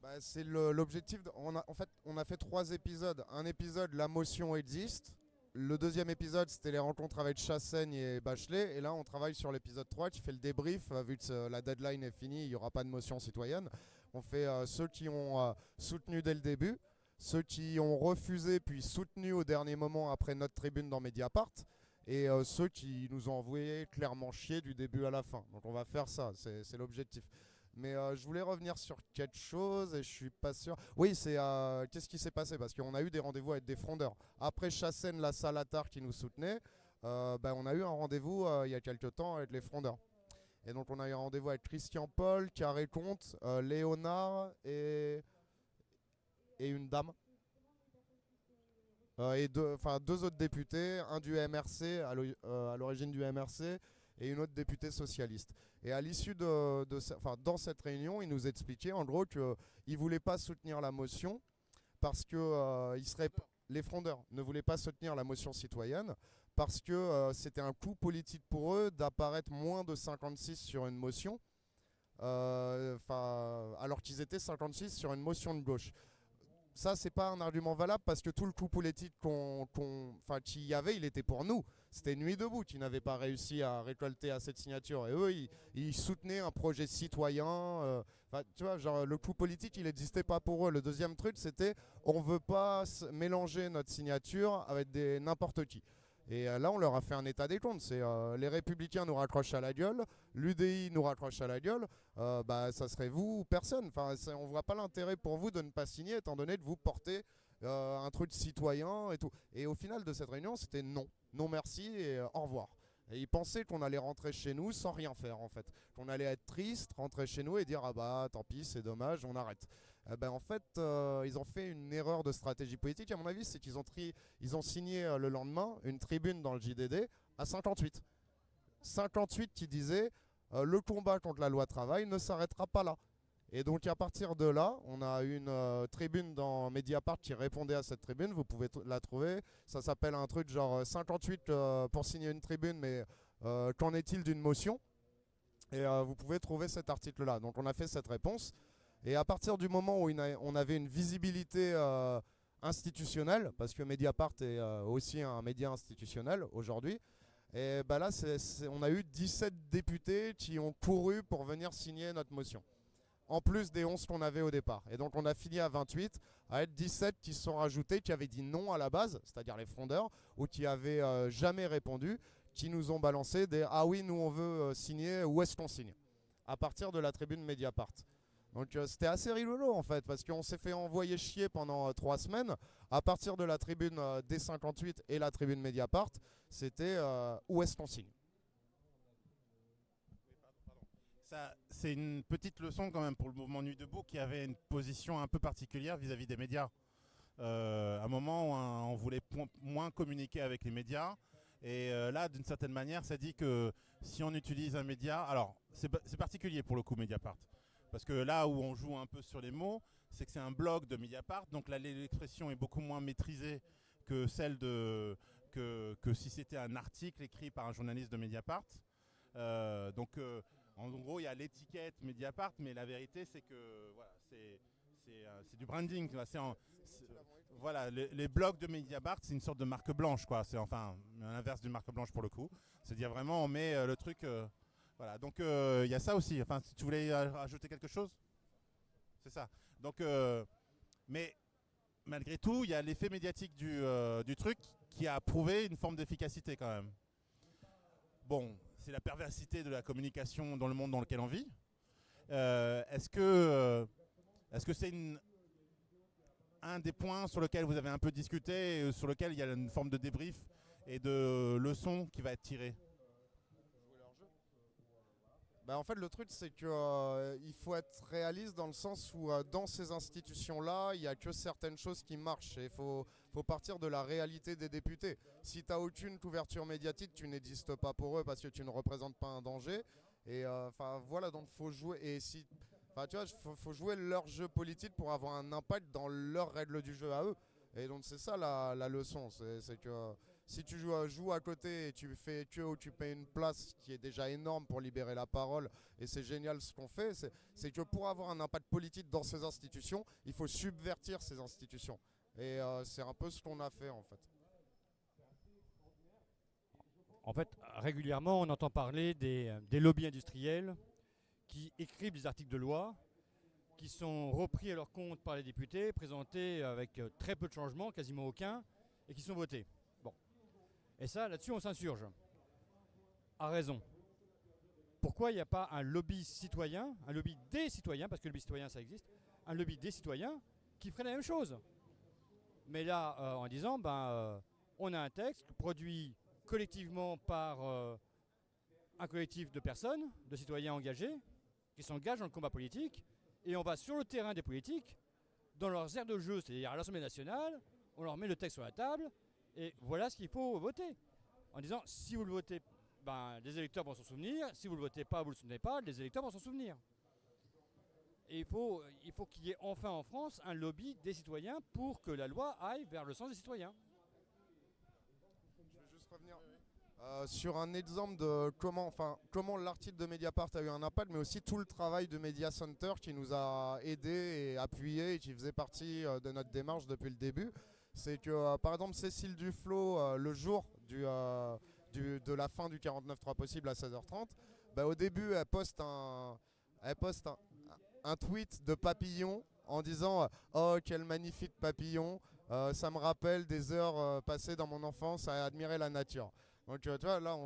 Bah, C'est l'objectif. En fait, on a fait trois épisodes. Un épisode, la motion existe. Le deuxième épisode, c'était les rencontres avec Chassaigne et Bachelet. Et là, on travaille sur l'épisode 3 qui fait le débrief. Vu que la deadline est finie, il n'y aura pas de motion citoyenne. On fait ceux qui ont soutenu dès le début, ceux qui ont refusé puis soutenu au dernier moment après notre tribune dans Mediapart, et euh, ceux qui nous ont envoyé clairement chier du début à la fin. Donc on va faire ça, c'est l'objectif. Mais euh, je voulais revenir sur quelque chose et je suis pas sûr. Oui, c'est euh, qu'est-ce qui s'est passé? Parce qu'on a eu des rendez-vous avec des frondeurs. Après Chassène, la Salatar qui nous soutenait, ben, on a eu un rendez-vous il y a quelques temps avec les frondeurs. Et donc on a eu un rendez-vous avec Christian Paul, Carré Comte, Léonard et, et une dame. et deux, deux autres députés, un du MRC, à l'origine du MRC, et une autre députée socialiste. Et à l'issue de, enfin, dans cette réunion, il nous expliquait en gros qu'il ne voulait pas soutenir la motion parce que euh, il les frondeurs ne voulaient pas soutenir la motion citoyenne parce que euh, c'était un coup politique pour eux d'apparaître moins de 56 sur une motion, euh, alors qu'ils étaient 56 sur une motion de gauche ça, c'est pas un argument valable parce que tout le coup politique qu'on, qu'il y avait, il était pour nous. C'était Nuit debout qui n'avait pas réussi à récolter assez de signatures. Et eux, ils, soutenaient un projet citoyen. Euh, tu vois, genre, le coup politique, il n'existait pas pour eux. Le deuxième truc, c'était on veut pas mélanger notre signature avec des n'importe qui. Et euh, là, on leur a fait un état des comptes. Euh, les républicains nous raccrochent à la gueule, l'UDI nous raccroche à la gueule. Euh, bah, ça serait vous ou personne. Enfin, on voit pas l'intérêt pour vous de ne pas signer, étant donné que vous portez un truc citoyen et tout. Et au final de cette réunion, c'était non, non merci et au revoir. Et ils pensaient qu'on allait rentrer chez nous sans rien faire en fait. Qu'on allait être triste, rentrer chez nous et dire ah bah tant pis, c'est dommage, on arrête. Eh ben, en fait, euh, ils ont fait une erreur de stratégie politique, à mon avis, c'est qu'ils ont, signé euh, le lendemain une tribune dans le JDD à 58. 58 qui disait euh, le combat contre la loi travail ne s'arrêtera pas là. Et donc à partir de là, on a une tribune dans Mediapart qui répondait à cette tribune, vous pouvez la trouver. Ça s'appelle un truc genre 58 pour signer une tribune, mais qu'en est-il d'une motion? Et vous pouvez trouver cet article-là. Donc on a fait cette réponse. Et à partir du moment où on avait une visibilité euh, institutionnelle, parce que Mediapart est euh, aussi un média institutionnel aujourd'hui, et bah là, on a eu 17 députés qui ont couru pour venir signer notre motion. En plus des 11 qu'on avait au départ. Et donc on a fini à 28, avec 17 qui se sont rajoutés, qui avaient dit non à la base, c'est-à-dire les frondeurs, ou qui avaient euh, jamais répondu, qui nous ont balancé des « Ah oui, nous on veut signer, où est-ce qu'on signe ?» à partir de la tribune Mediapart. Donc euh, c'était assez rigolo en fait, parce qu'on s'est fait envoyer chier pendant euh, trois semaines. À partir de la tribune euh, D58 et la tribune Mediapart, c'était où est-ce qu'on signe? C'est une petite leçon quand même pour le mouvement Nuit Debout qui avait une position un peu particulière vis-à-vis des médias. à un moment où on voulait moins communiquer avec les médias. Et là, d'une certaine manière, ça dit que si on utilise un média, alors c'est particulier pour le coup Mediapart. Parce que là où on joue un peu sur les mots, c'est que c'est un blog de Mediapart, donc l'expression est beaucoup moins maîtrisée que celle de que, si c'était un article écrit par un journaliste de Mediapart. Euh, donc euh, en gros, il y a l'étiquette Mediapart, mais la vérité c'est que euh, c'est du branding. voilà, les, les blogs de Mediabart, c'est une sorte de marque blanche, quoi. C'est enfin l'inverse d'une marque blanche pour le coup. C'est-à-dire vraiment, on met le truc. Voilà, donc euh, il y a ça aussi. Enfin, tu voulais rajouter quelque chose? C'est ça. Donc, euh, mais malgré tout, il y a l'effet médiatique du, euh, du truc qui a prouvé une forme d'efficacité quand même. Bon, c'est la perversité de la communication dans le monde dans lequel on vit. Est-ce que est-ce c'est un des points sur lequel vous avez un peu discuté sur lequel il y a une forme de débrief et de leçon qui va être tirée? Bah, en fait, le truc, c'est que euh, faut être réaliste dans le sens où euh, dans ces institutions-là, il n'y a que certaines choses qui marchent. Il faut, faut partir de la réalité des députés. Si tu n'as aucune couverture médiatique, tu n'existes pas pour eux parce que tu ne représentes pas un danger. Et euh, voilà, donc faut jouer. Et si, tu vois, faut, jouer leur jeu politique pour avoir un impact dans leurs règles du jeu à eux. Et donc c'est ça la, la leçon, c'est que si tu joues, à- côté et tu fais que payes une place qui est déjà énorme pour libérer la parole, et c'est génial ce qu'on fait, c'est- que pour avoir un impact politique dans ces institutions, il faut subvertir ces institutions. Et euh, c'est un peu ce qu'on a fait en fait. En fait, régulièrement, on entend parler des, des lobbies industriels qui écrivent des articles de loi qui sont repris à leur compte par les députés, présentés avec euh, très peu de changements, quasiment aucun, et qui sont votés. Et ça, là-dessus, on s'insurge. À raison. Pourquoi il n'y a pas un lobby citoyen, un lobby des citoyens, parce que le lobby citoyen, ça existe, un lobby des citoyens qui ferait la même chose? Mais là, euh, en disant, ben, euh, on a un texte produit collectivement par euh, un collectif de personnes, de citoyens engagés, qui s'engagent dans le combat politique, et on va sur le terrain des politiques, dans leurs aires de jeu, c'est-à-dire à l'Assemblée nationale, on leur met le texte sur la table, et voilà ce qu'il faut voter. En disant, si vous le votez, ben, les électeurs vont s'en souvenir, si vous ne le votez pas, vous ne le souvenez pas, les électeurs vont s'en souvenir. Et il faut il faut qu'il y ait enfin en France un lobby des citoyens pour que la loi aille vers le sens des citoyens. Je vais juste revenir euh, sur un exemple de comment, enfin, comment l'article de Mediapart a eu un impact, mais aussi tout le travail de Media Center qui nous a aidés et appuyés et qui faisait partie euh, de notre démarche depuis le début. C'est que, euh, par exemple, Cécile Duflo, euh, le jour du, euh, du- de la fin du 49.3 possible à 16h30, bah, au début, elle poste un, elle poste un, tweet de papillon en disant Oh, quel magnifique papillon ça me rappelle des heures passées dans mon enfance à admirer la nature. Donc tu vois, là,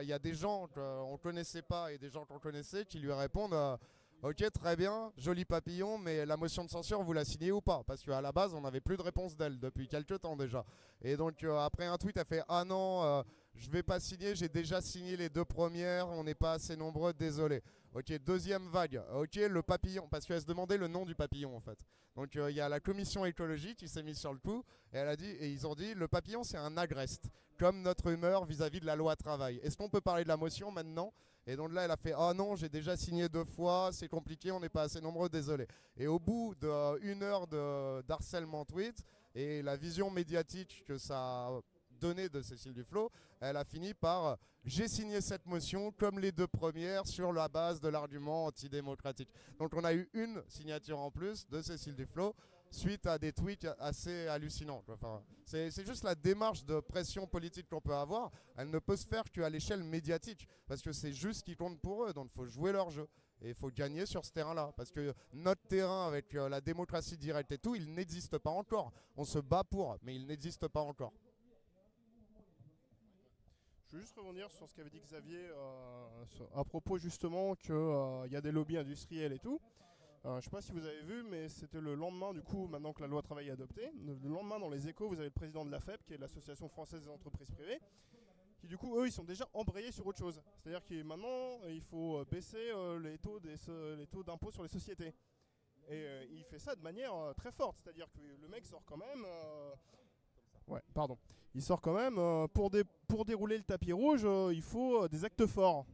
il y a des gens qu'on ne connaissait pas et des gens qu'on connaissait qui lui répondent Ok, très bien, joli papillon, mais la motion de censure, vous la signez ou pas? Parce qu'à la base, on n'avait plus de réponse d'elle depuis quelques temps déjà. Et donc, euh, après un tweet, elle fait Ah non, euh, je vais pas signer, j'ai déjà signé les deux premières, on n'est pas assez nombreux, désolé. Ok, deuxième vague. Ok, le papillon, parce qu'elle se demandait le nom du papillon en fait. Donc euh, il y a la commission écologie qui s'est mise sur le coup et elle a dit et ils ont dit le papillon c'est un agreste, comme notre humeur vis-à-vis de la loi travail. Est-ce qu'on peut parler de la motion maintenant? Et donc là elle a fait ah non j'ai déjà signé deux fois, c'est compliqué, on n'est pas assez nombreux, désolé. Et au bout d'une heure d'harcèlement tweet et la vision médiatique que ça a donné de Cécile Duflot, elle a fini par j'ai signé cette motion comme les deux premières sur la base de l'argument antidémocratique. Donc on a eu une signature en plus de Cécile Duflot suite à des tweets assez hallucinants. Enfin, c'est juste la démarche de pression politique qu'on peut avoir. Elle ne peut se faire qu'à l'échelle médiatique parce que c'est juste ce qui compte pour eux. Donc il faut jouer leur jeu. Et il faut gagner sur ce terrain-là. Parce que notre terrain avec euh, la démocratie directe et tout, il n'existe pas encore. On se bat pour, mais il n'existe pas encore. Je veux juste rebondir sur ce qu'avait dit Xavier euh, à propos justement qu'il y a des lobbies industriels et tout. Euh, je ne sais pas si vous avez vu, mais c'était le lendemain, du coup, maintenant que la loi travail est adoptée, le le lendemain dans les échos, vous avez le président de la FEP, qui est l'Association française des entreprises privées, qui du coup, eux, ils sont déjà embrayés sur autre chose. C'est-à-dire que maintenant, il faut euh, baisser euh, les taux d'impôt sur les sociétés. Et il fait ça de manière très forte, c'est-à-dire que le mec sort quand même... Ouais, pardon. Il sort quand même, pour, dé- pour dérouler le tapis rouge, il faut des actes forts.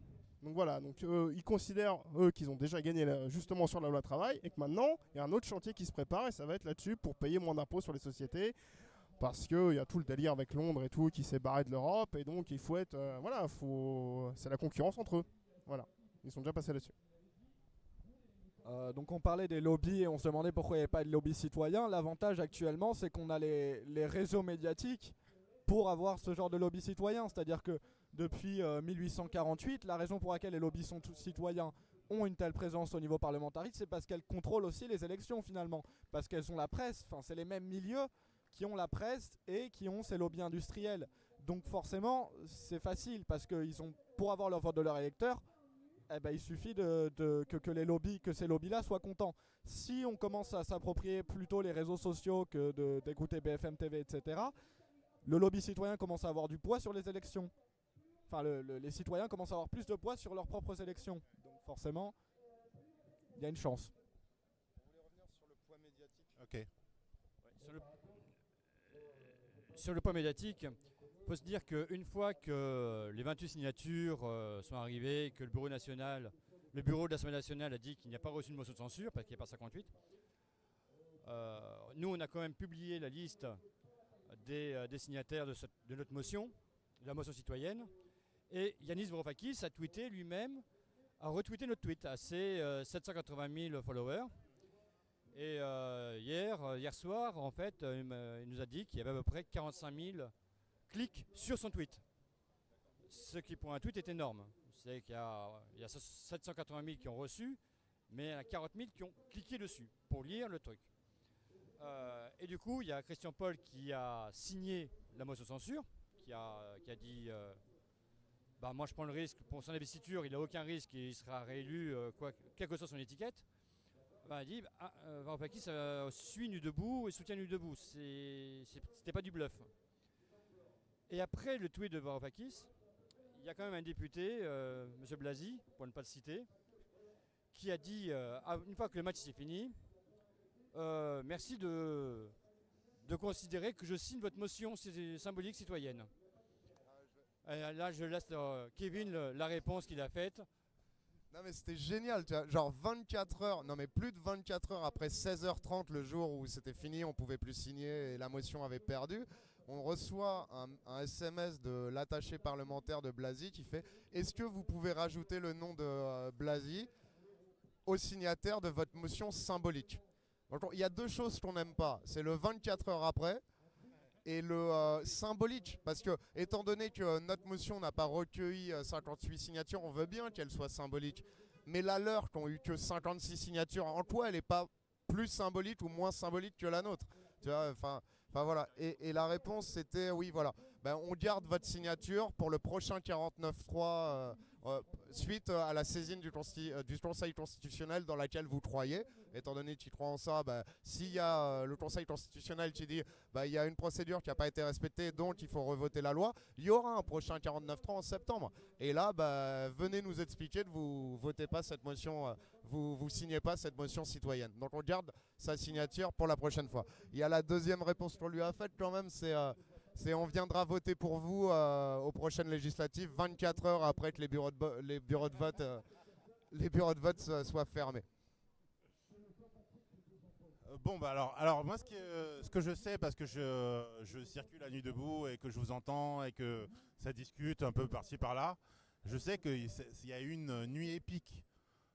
Donc voilà, donc euh, ils considèrent, qu'ils ont déjà gagné justement sur la loi travail, et que maintenant, il y a un autre chantier qui se prépare, et ça va être là-dessus pour payer moins d'impôts sur les sociétés, parce qu'il y a tout le délire avec Londres et tout qui s'est barré de l'Europe, et donc il faut être... euh, voilà, faut, c'est la concurrence entre eux. Voilà, ils sont déjà passés là-dessus. Euh, donc on parlait des lobbies et on se demandait pourquoi il n'y avait pas de lobby citoyen. L'avantage actuellement, c'est qu'on a les, les réseaux médiatiques pour avoir ce genre de lobby citoyen. C'est-à-dire que depuis 1848, la raison pour laquelle les lobbies sont citoyens ont une telle présence au niveau parlementariste, c'est parce qu'elles contrôlent aussi les élections finalement, parce qu'elles ont la presse, enfin c'est les mêmes milieux qui ont la presse et qui ont ces lobbies industriels. Donc forcément, c'est facile parce qu'ils ont, pour avoir leur vote de leurs électeurs, eh ben, il suffit que, les lobbies, que ces lobbies-là soient contents. Si on commence à s'approprier plutôt les réseaux sociaux que d'écouter BFM TV, etc., le lobby citoyen commence à avoir du poids sur les élections. Enfin, les citoyens commencent à avoir plus de poids sur leurs propres élections. Donc forcément, il y a une chance. Vous voulez revenir sur le poids médiatique Ok. sur, le, sur, le, poids médiatique, il faut se dire qu'une fois que les 28 signatures euh, sont arrivées, que le bureau national, le bureau de l'Assemblée nationale a dit qu'il n'y a pas reçu de motion de censure parce qu'il n'y a pas 58, euh, nous on a quand même publié la liste des, euh, des signataires de, cette, de, notre motion, de la motion citoyenne. Et Yanis Varoufakis a tweeté lui-même, a retweeté notre tweet à ses euh, 780 000 followers. Et euh, hier, euh, hier soir, en fait, il, il nous a dit qu'il y avait à peu près 45 000 clics sur son tweet. Ce qui pour un tweet est énorme. C'est qu'il y, y, a 780 000 qui ont reçu, mais il y a 40 000 qui ont cliqué dessus pour lire le truc. Euh, et du coup, il y a Christian Paul qui a signé la motion censure, qui a, qui a dit euh, bah, Moi, je prends le risque pour son investiture, il n'a aucun risque et il sera réélu, euh, quoi, quelle que soit son étiquette. Bah, il dit bah, euh, Varoufakis suit Nu Debout et soutient Nu Debout. C'était pas du bluff. Et après le tweet de Varoufakis, il y a quand même un député, M. Blasi, pour ne pas le citer, qui a dit une fois que le match s'est fini, euh, merci de, de considérer que je signe votre motion symbolique citoyenne. Euh, là, je laisse euh, Kevin la réponse qu'il a faite. Non mais c'était génial, genre 24 heures, non mais plus de 24 heures après 16h30 le jour où c'était fini, on pouvait plus signer et la motion avait perdu, on reçoit un, SMS de l'attaché parlementaire de Blasi qui fait « Est-ce que vous pouvez rajouter le nom de euh, Blasi au signataire de votre motion symbolique ?» Il y a deux choses qu'on n'aime pas, c'est le 24 heures après et le euh, symbolique. Parce que étant donné que notre motion n'a pas recueilli euh, 58 signatures, on veut bien qu'elle soit symbolique. Mais la leur, qui ont eu que 56 signatures, en quoi elle n'est pas plus symbolique ou moins symbolique que la nôtre? Tu vois, enfin, enfin voilà. Et, la réponse c'était oui, voilà. Ben, on garde votre signature pour le prochain 49.3 euh, euh, suite à la saisine du, euh, du, Conseil constitutionnel dans laquelle vous croyez. Étant donné que tu crois en ça, bah, s'il y a euh, le Conseil constitutionnel qui dit bah, il y a une procédure qui n'a pas été respectée, donc il faut revoter la loi, il y aura un prochain 49.3 en septembre. Et là, bah, venez nous expliquer que vous votez pas cette motion, euh, vous, vous signez pas cette motion citoyenne. Donc on garde sa signature pour la prochaine fois. Il y a la deuxième réponse qu'on lui a faite quand même, c'est euh, c'est on viendra voter pour vous euh, aux prochaines législatives 24 heures après que les bureaux de, les bureaux de vote, les bureaux de vote soient fermés. Bon bah alors, alors moi ce que, ce que je sais parce que je, je circule à nuit debout et que je vous entends et que ça discute un peu par-ci par-là, je sais qu'il y a une nuit épique.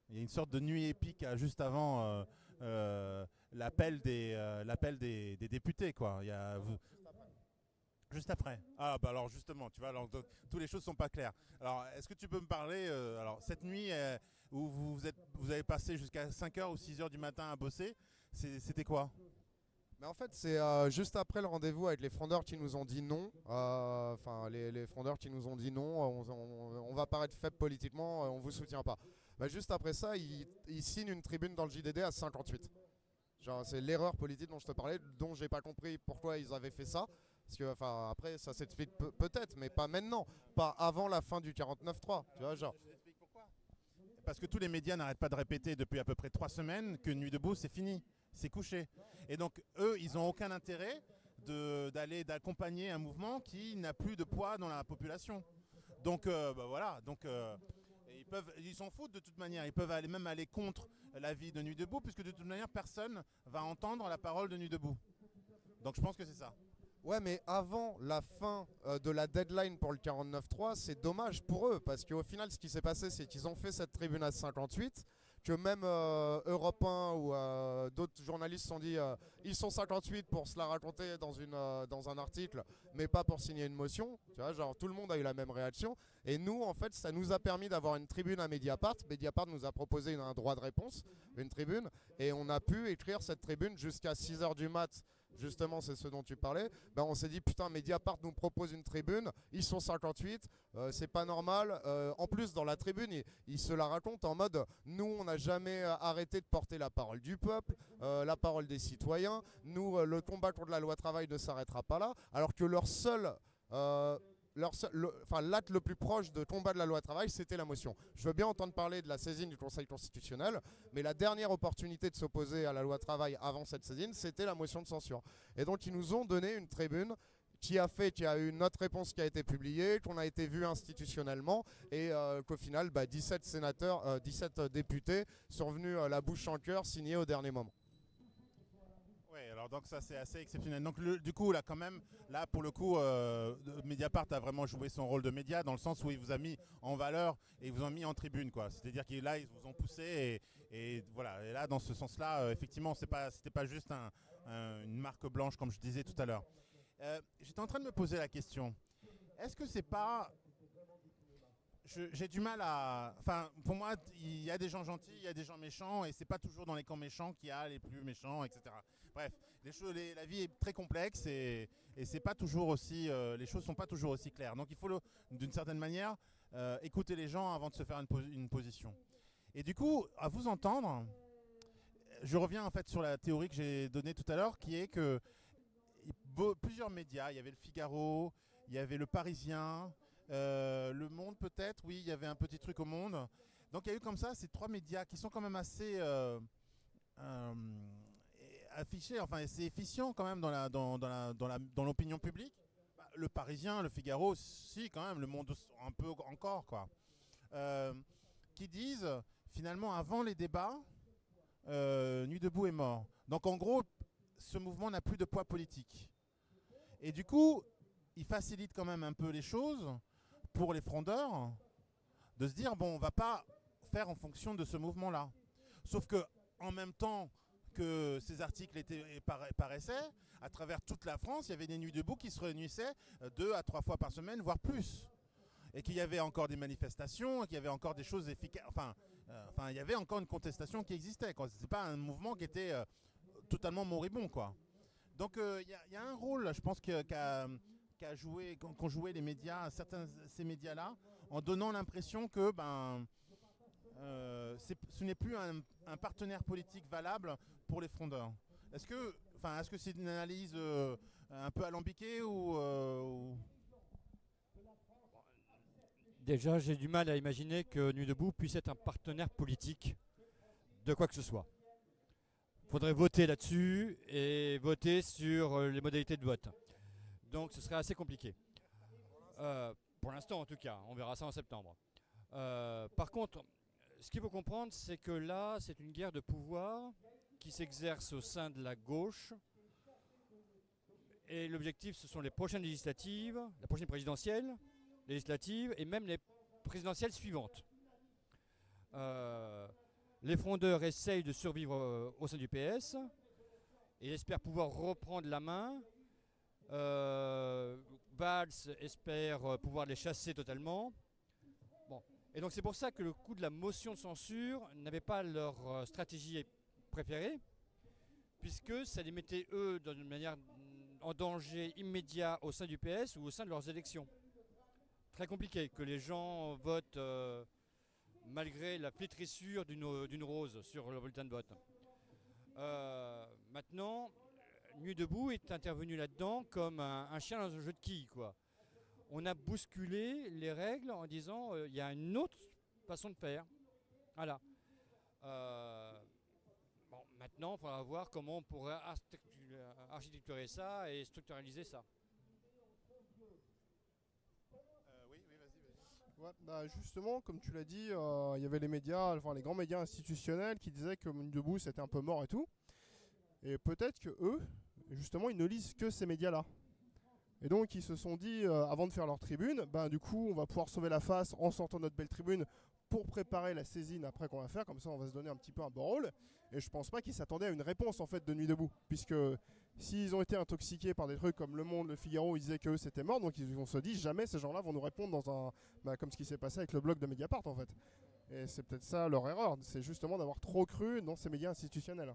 Il y a une sorte de nuit épique juste avant euh, euh, l'appel des, euh, des, députés quoi. Il y a, vous, Juste après. Ah bah alors justement, tu vois, alors, toutes les choses sont pas claires. Alors, est-ce que tu peux me parler euh, alors cette nuit euh, où vous êtes vous avez passé jusqu'à 5h ou 6h du matin à bosser, c'était quoi? Mais en fait, c'est euh, juste après le rendez-vous avec les frondeurs qui nous ont dit non. Enfin, les, les, frondeurs qui nous ont dit non, on, on, on va paraître faible politiquement, on vous soutient pas. Bah, juste après ça, ils, ils signent une tribune dans le JDD à 58. Genre, c'est l'erreur politique dont je te parlais, dont j'ai pas compris pourquoi ils avaient fait ça. Parce que, enfin, après, ça s'explique pe peut-être, mais pas maintenant. Pas avant la fin du 49.3. Tu vois, genre. Parce que tous les médias n'arrêtent pas de répéter depuis à peu près trois semaines que Nuit debout, c'est fini. C'est couché. Et donc, eux, ils n'ont aucun intérêt d'aller d'accompagner un mouvement qui n'a plus de poids dans la population. Donc, euh, bah voilà. Donc, euh, ils peuvent, ils s'en foutent de toute manière. Ils peuvent aller, même aller contre l'avis de Nuit debout, puisque de toute manière, personne va entendre la parole de Nuit debout. Donc, je pense que c'est ça. Ouais, mais avant la fin euh, de la deadline pour le 49.3, c'est dommage pour eux, parce qu'au final, ce qui s'est passé, c'est qu'ils ont fait cette tribune à 58, que même euh, Europe 1 ou euh, d'autres journalistes se sont dit euh, ils sont 58 pour se la raconter dans, une, euh, dans un article, mais pas pour signer une motion. Tu vois, genre tout le monde a eu la même réaction. Et nous, en fait, ça nous a permis d'avoir une tribune à Mediapart. Mediapart nous a proposé un droit de réponse, une tribune, et on a pu écrire cette tribune jusqu'à 6h du mat. Justement, c'est ce dont tu parlais. Ben, on s'est dit, putain, Mediapart nous propose une tribune, ils sont 58, euh, c'est pas normal. Euh, en plus, dans la tribune, ils, se la racontent en mode, nous, on n'a jamais euh, arrêté de porter la parole du peuple, la parole des citoyens. Nous, le combat contre la loi travail ne s'arrêtera pas là. Alors que leur seul... euh, l'acte le plus proche de combat de la loi travail, c'était la motion. Je veux bien entendre parler de la saisine du Conseil constitutionnel, mais la dernière opportunité de s'opposer à la loi travail avant cette saisine, c'était la motion de censure. Et donc, ils nous ont donné une tribune qui a fait qu'il y a eu notre réponse qui a été publiée, qu'on a été vu institutionnellement, et euh, qu'au final, bah, 17 sénateurs, euh, 17 députés sont venus euh, la bouche en cœur signer au dernier moment. Alors donc ça c'est assez exceptionnel. Donc du coup là quand même, là pour le coup, euh, Mediapart a vraiment joué son rôle de média dans le sens où il vous a mis en valeur et ils vous ont mis en tribune quoi. C'est-à-dire que là ils vous ont poussé et, voilà. Et là dans ce sens-là, euh, effectivement, c'est pas, c'était pas juste un- un- une marque blanche comme je disais tout à l'heure. Euh, J'étais en train de me poser la question. Est-ce que c'est pas j'ai du mal à. Enfin, pour moi, il y a des gens gentils, il y a des gens méchants, et c'est pas toujours dans les camps méchants qu'il y a les plus méchants, etc. Bref, les choses, la vie est très complexe et, c'est pas toujours aussi, euh, les choses sont pas toujours aussi claires. Donc il faut, d'une certaine manière, euh, écouter les gens avant de se faire une, posi- une position. Et du coup, à vous entendre, je reviens en fait sur la théorie que j'ai donnée tout à l'heure, qui est que plusieurs médias, il y avait le Figaro, il y avait le Parisien, le Monde peut-être, oui, il y avait un petit truc au Monde. Donc il y a eu comme ça ces trois médias qui sont quand même assez euh, euh, affichés, enfin c'est efficient quand même dans l'opinion publique. Bah, le Parisien, le Figaro, si quand même, le Monde un peu encore quoi. Euh, qui disent finalement avant les débats, euh, Nuit debout est mort. Donc en gros, ce mouvement n'a plus de poids politique. Et du coup, il facilite quand même un peu les choses pour les frondeurs de se dire bon, on va pas faire en fonction de ce mouvement-là. Sauf que en même temps que ces articles étaient, para- paraissaient, à travers toute la France, il y avait des nuits debout qui se réunissaient euh, deux à trois fois par semaine, voire plus. Et qu'il y avait encore des manifestations, qu'il y avait encore des choses efficaces. Enfin, euh, enfin, il y avait encore une contestation qui existait. Ce n'était pas un mouvement qui était euh, totalement moribond, quoi. Donc il y, a- un rôle, je pense, qu'a qu'a joué, qu'ont joué les médias, certains ces médias-là, en donnant l'impression que ben, euh, ce n'est plus un, partenaire politique valable pour les frondeurs. Est-ce que, enfin, est-ce que c'est une analyse euh, un peu alambiquée ou, euh, ou- Déjà, j'ai du mal à imaginer que Nuit debout puisse être un partenaire politique de quoi que ce soit. Il faudrait voter là-dessus et voter sur les modalités de vote. Donc ce serait assez compliqué. Euh, pour l'instant en tout cas, on verra ça en septembre. Euh, par contre, ce qu'il faut comprendre, c'est que là, c'est une guerre de pouvoir qui s'exerce au sein de la gauche. Et l'objectif, ce sont les prochaines législatives, la prochaine présidentielle, législatives et même les présidentielles suivantes. Euh, les frondeurs essayent de survivre au sein du PS et espèrent pouvoir reprendre la main. Euh, Valls espère euh, pouvoir les chasser totalement. Et donc c'est pour ça que le coup de la motion de censure n'avait pas leur euh, stratégie préférée, puisque ça les mettait eux dans une manière en danger immédiat au sein du PS ou au sein de leurs élections très compliqué que les gens votent euh, malgré la flétrissure d'une d'une rose sur le bulletin de vote. Maintenant, Nuit debout est intervenu là-dedans comme un, chien dans un jeu de quilles, quoi. On a bousculé les règles en disant euh, il y a une autre façon de faire. Voilà. Euh, bon, maintenant, il faudra voir comment on pourrait architectu- architecturer ça et structuraliser ça. Ouais, bah justement, comme tu l'as dit, euh, il y avait les médias, enfin les grands médias institutionnels qui disaient que debout c'était un peu mort et tout. Et peut-être que eux, justement, ils ne lisent que ces médias-là. Et donc ils se sont dit, euh, avant de faire leur tribune, ben du coup, on va pouvoir sauver la face en sortant notre belle tribune pour préparer la saisine après qu'on va faire, comme ça on va se donner un petit peu un bon rôle. Et je pense pas qu'ils s'attendaient à une réponse en fait de Nuit debout, puisque s'ils ont été intoxiqués par des trucs comme Le Monde, Le Figaro, ils disaient que c'était mort, donc ils vont se dire jamais ces gens-là vont nous répondre dans un, bah, comme ce qui s'est passé avec le blog de Mediapart en fait. Et c'est peut-être ça leur erreur, c'est justement d'avoir trop cru dans ces médias institutionnels.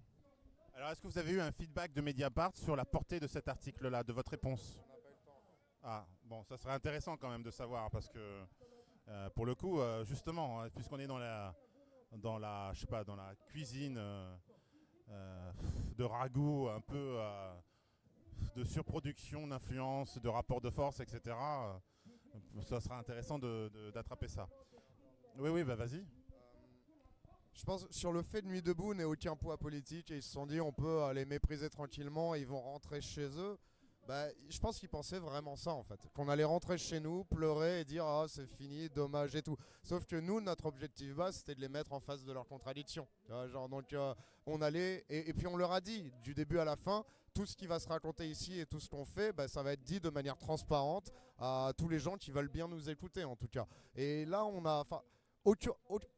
Alors, est-ce que vous avez eu un feedback de Mediapart sur la portée de cet article-là, de votre réponse? Ah, bon, ça serait intéressant quand même de savoir, parce que euh, pour le coup, euh, justement, hein, puisqu'on est dans la, dans la, je sais pas, dans la cuisine euh, de ragoût, un peu de surproduction, d'influence, de rapport de force, etc. ça sera intéressant d'attraper ça. Oui, oui, bah vas-y. Je pense sur le fait de Nuit debout n'ait aucun poids politique et ils se sont dit on peut les mépriser tranquillement ils vont rentrer chez eux. Bah, je pense qu'ils pensaient vraiment ça en fait. Qu'on allait rentrer chez nous, pleurer et dire ah c'est fini, dommage et tout. Sauf que nous, notre objectif bas, c'était de les mettre en face de leurs contradictions. Genre, donc euh, on allait, et, puis on leur a dit du début à la fin, tout ce qui va se raconter ici et tout ce qu'on fait, bah, ça va être dit de manière transparente à tous les gens qui veulent bien nous écouter en tout cas. Et là, on a,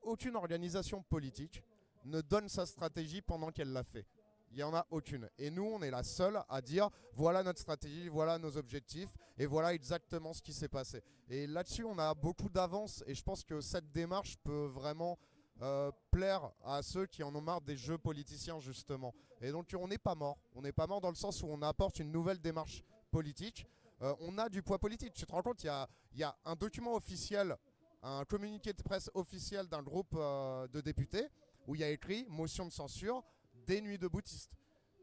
aucune, organisation politique ne donne sa stratégie pendant qu'elle l'a fait. Il n'y en a aucune. Et nous, on est la seule à dire voilà notre stratégie, voilà nos objectifs, et voilà exactement ce qui s'est passé. Et là-dessus, on a beaucoup d'avance, et je pense que cette démarche peut vraiment euh, plaire à ceux qui en ont marre des jeux politiciens, justement. Et donc, on n'est pas mort. On n'est pas mort dans le sens où on apporte une nouvelle démarche politique. Euh, on a du poids politique. Tu te rends compte, il y a un document officiel, un communiqué de presse officiel d'un groupe euh, de députés, où il y a écrit motion de censure des nuits de boutistes.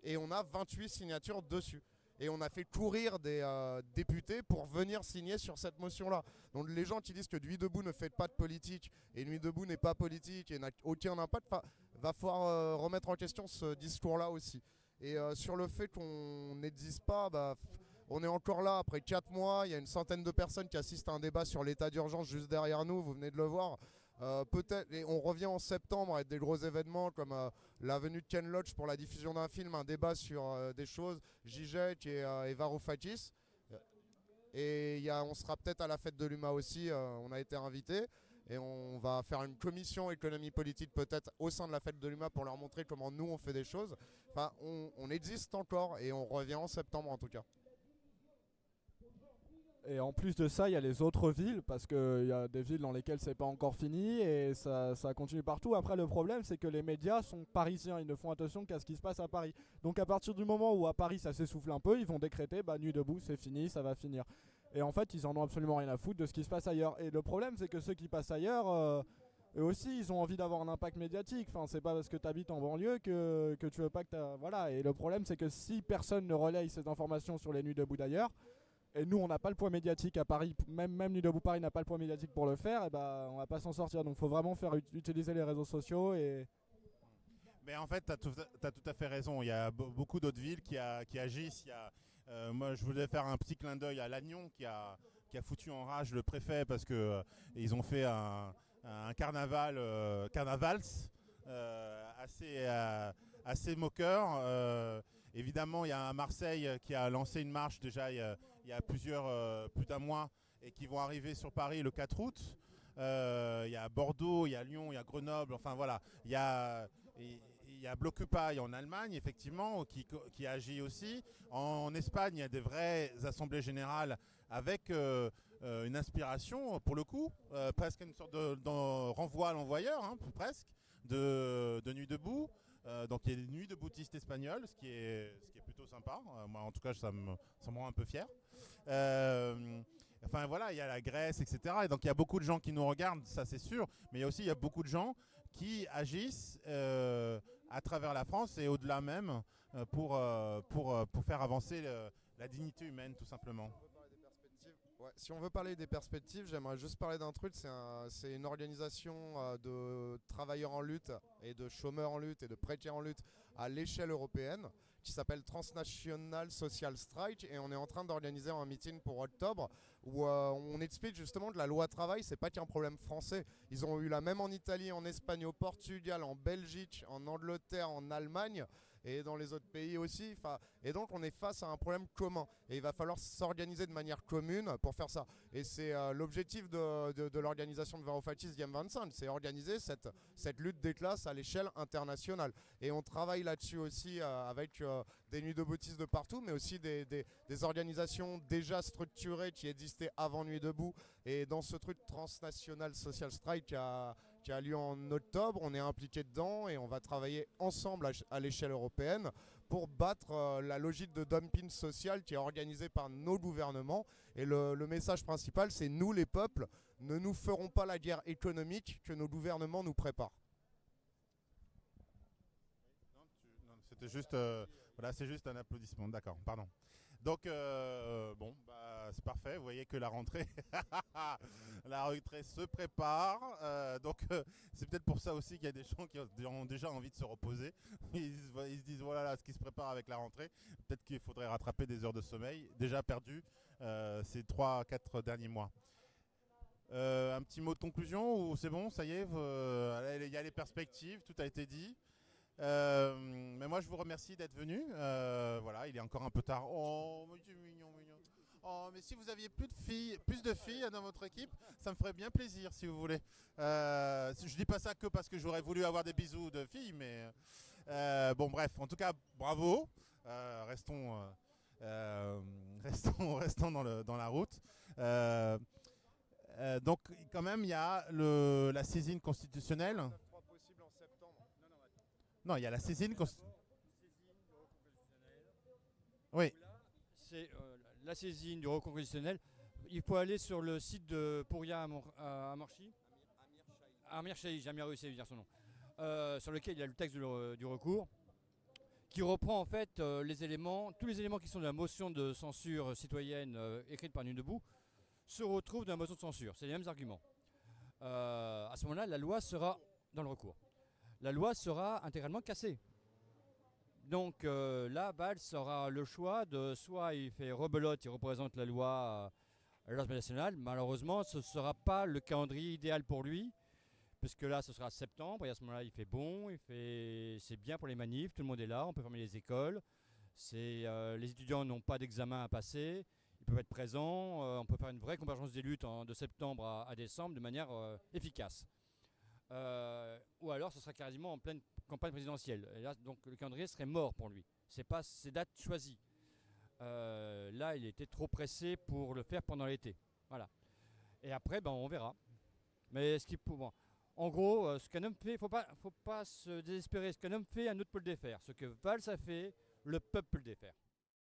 Et on a 28 signatures dessus. Et on a fait courir des euh, députés pour venir signer sur cette motion-là. Donc les gens qui disent que Nuit debout ne fait pas de politique et Nuit debout n'est pas politique et n'a aucun impact, va falloir euh, remettre en question ce discours-là aussi. Et sur le fait qu'on n'existe pas, bah, on est encore là après 4 mois. Il y a une centaine de personnes qui assistent à un débat sur l'état d'urgence juste derrière nous. Vous venez de le voir. Euh, peut-être, on revient en septembre avec des gros événements comme euh, la venue de Ken Loach pour la diffusion d'un film, un débat sur euh, des choses, Zizek et, euh, Varoufakis. Et on sera peut-être à la fête de l'UMA aussi, on a été invité. Et on va faire une commission économie politique peut-être au sein de la fête de l'UMA pour leur montrer comment nous on fait des choses. On existe encore et on revient en septembre en tout cas. Et en plus de ça, il y a les autres villes, parce qu'il y a des villes dans lesquelles c'est pas encore fini et ça, continue partout. Après, le problème, c'est que les médias sont parisiens, ils ne font attention qu'à ce qui se passe à Paris. Donc, à partir du moment où à Paris ça s'essouffle un peu, ils vont décréter bah, nuit debout, c'est fini, ça va finir. Et en fait, ils en ont absolument rien à foutre de ce qui se passe ailleurs. Et le problème, c'est que ceux qui passent ailleurs. euh, eux aussi, ils ont envie d'avoir un impact médiatique. Enfin, c'est pas parce que tu habites en banlieue que, que tu veux pas que t'as- Voilà. Et le problème, c'est que si personne ne relaye ces informations sur les nuits debout d'ailleurs, et nous, on n'a pas le poids médiatique à Paris, même, même Nuit debout Paris n'a pas le poids médiatique pour le faire, et ben on va pas s'en sortir. Donc, faut vraiment faire ut- utiliser les réseaux sociaux et. Mais en fait, tu as, tout à fait raison. Il y a be- beaucoup d'autres villes qui, a- qui agissent. Il y a, euh, moi, je voulais faire un petit clin d'œil à Lannion qui a, qui a foutu en rage le préfet parce que euh, ils ont fait un, un carnaval, euh, carnavals euh, assez, assez moqueur. Évidemment, il y a Marseille qui a lancé une marche déjà il y a, il y a plusieurs, euh, plus d'un mois et qui vont arriver sur Paris le 4 août. Euh, Il y a Bordeaux, il y a Lyon, il y a Grenoble. Enfin voilà, il y a il y a en Allemagne, effectivement, qui, qui agit aussi. En, Espagne, il y a des vraies assemblées générales avec euh, euh, une inspiration, pour le coup, euh, presque une sorte de, renvoi à l'envoyeur, hein, presque, de, de Nuit debout. Euh, donc il y a des nuits de boutistes espagnols, ce qui est, ce qui est plutôt sympa. Euh, moi, en tout cas, ça me, ça me rend un peu fier. Euh, Enfin voilà, il y a la Grèce, etc. Et donc il y a beaucoup de gens qui nous regardent, ça c'est sûr. Mais il y a aussi il y a beaucoup de gens qui agissent euh, à travers la France et au-delà même pour, pour, pour faire avancer la dignité humaine tout simplement. Si on veut parler des perspectives, j'aimerais juste parler d'un truc. C'est un- une organisation de travailleurs en lutte et de chômeurs en lutte et de précaires en lutte à l'échelle européenne qui s'appelle Transnational Social Strike et on est en train d'organiser un meeting pour octobre où euh, on explique justement que la loi travail c'est pas qu'un problème français. Ils ont eu la même en Italie, en Espagne, au Portugal, en Belgique, en Angleterre, en Allemagne et dans les autres pays aussi. Et donc on est face à un problème commun. Et il va falloir s'organiser de manière commune pour faire ça. Et c'est euh, l'objectif de, l'organisation de Varoufakis Game 25, c'est organiser cette, lutte des classes à l'échelle internationale. Et on travaille là-dessus aussi euh, avec euh, des nuits de boutistes de partout, mais aussi des, organisations déjà structurées qui existaient avant Nuit debout. Et dans ce truc transnational Social Strike qui a, qui a lieu en octobre, on est impliqué dedans et on va travailler ensemble à, l'échelle européenne pour battre euh, la logique de dumping social qui est organisée par nos gouvernements. Et le, message principal, c'est nous les peuples, ne nous ferons pas la guerre économique que nos gouvernements nous préparent. C'était juste, euh, voilà, c'est juste un applaudissement. D'accord, pardon. Donc euh, bon, bah, c'est parfait. Vous voyez que la rentrée, (laughs) la rentrée se prépare. Euh, donc c'est peut-être pour ça aussi qu'il y a des gens qui ont déjà envie de se reposer. (laughs) Ils, se disent voilà ce qui se prépare avec la rentrée. Peut-être qu'il faudrait rattraper des heures de sommeil déjà perdues ces 3-4 derniers mois. un petit mot de conclusion ou c'est bon, ça y est, il y a les perspectives, tout a été dit. Euh, mais moi, je vous remercie d'être venu. Euh, voilà, il est encore un peu tard. Oh, mais mignon, mignon. Oh, mais si vous aviez plus de filles, plus de filles dans votre équipe, ça me ferait bien plaisir, si vous voulez. Euh, je dis pas ça que parce que j'aurais voulu avoir des bisous de filles, mais bon, bref. En tout cas, bravo. restons, (laughs) restons, restons dans, la route. donc, quand même, il y a la saisine constitutionnelle. Non, il y a la saisine. Oui. C'est euh, la saisine du recours constitutionnel. Il faut aller sur le site de Pouria à Amir Amir Chahi, j'ai jamais réussi à dire son nom. Euh, sur lequel il y a le texte du recours qui reprend en fait euh, les éléments, tous les éléments qui sont de la motion de censure citoyenne écrite par Nuit debout se retrouvent dans la motion de censure. C'est les mêmes arguments. à ce moment-là, la loi sera dans le recours la loi sera intégralement cassée. Donc euh, là, Valls aura le choix de soit il fait rebelote, il représente la loi à l'Assemblée nationale. Malheureusement, ce ne sera pas le calendrier idéal pour lui, puisque là, ce sera septembre, et à ce moment-là, il fait bon, il c'est bien pour les manifs, tout le monde est là, on peut fermer les écoles. Euh, les étudiants n'ont pas d'examen à passer, ils peuvent être présents, euh, on peut faire une vraie convergence des luttes de septembre à, décembre de manière efficace. Euh, ou alors ce sera quasiment en pleine campagne présidentielle. Et là, donc le calendrier serait mort pour lui. C'est pas ses dates choisies. Euh, là, il était trop pressé pour le faire pendant l'été. Voilà. Et après, ben, on verra. Mais ce qui, bon, en gros, euh, ce qu'un homme fait, il faut pas, faut pas se désespérer. Ce qu'un homme fait, un autre peut le défaire. Ce que Valls a fait, le peuple peut le défaire.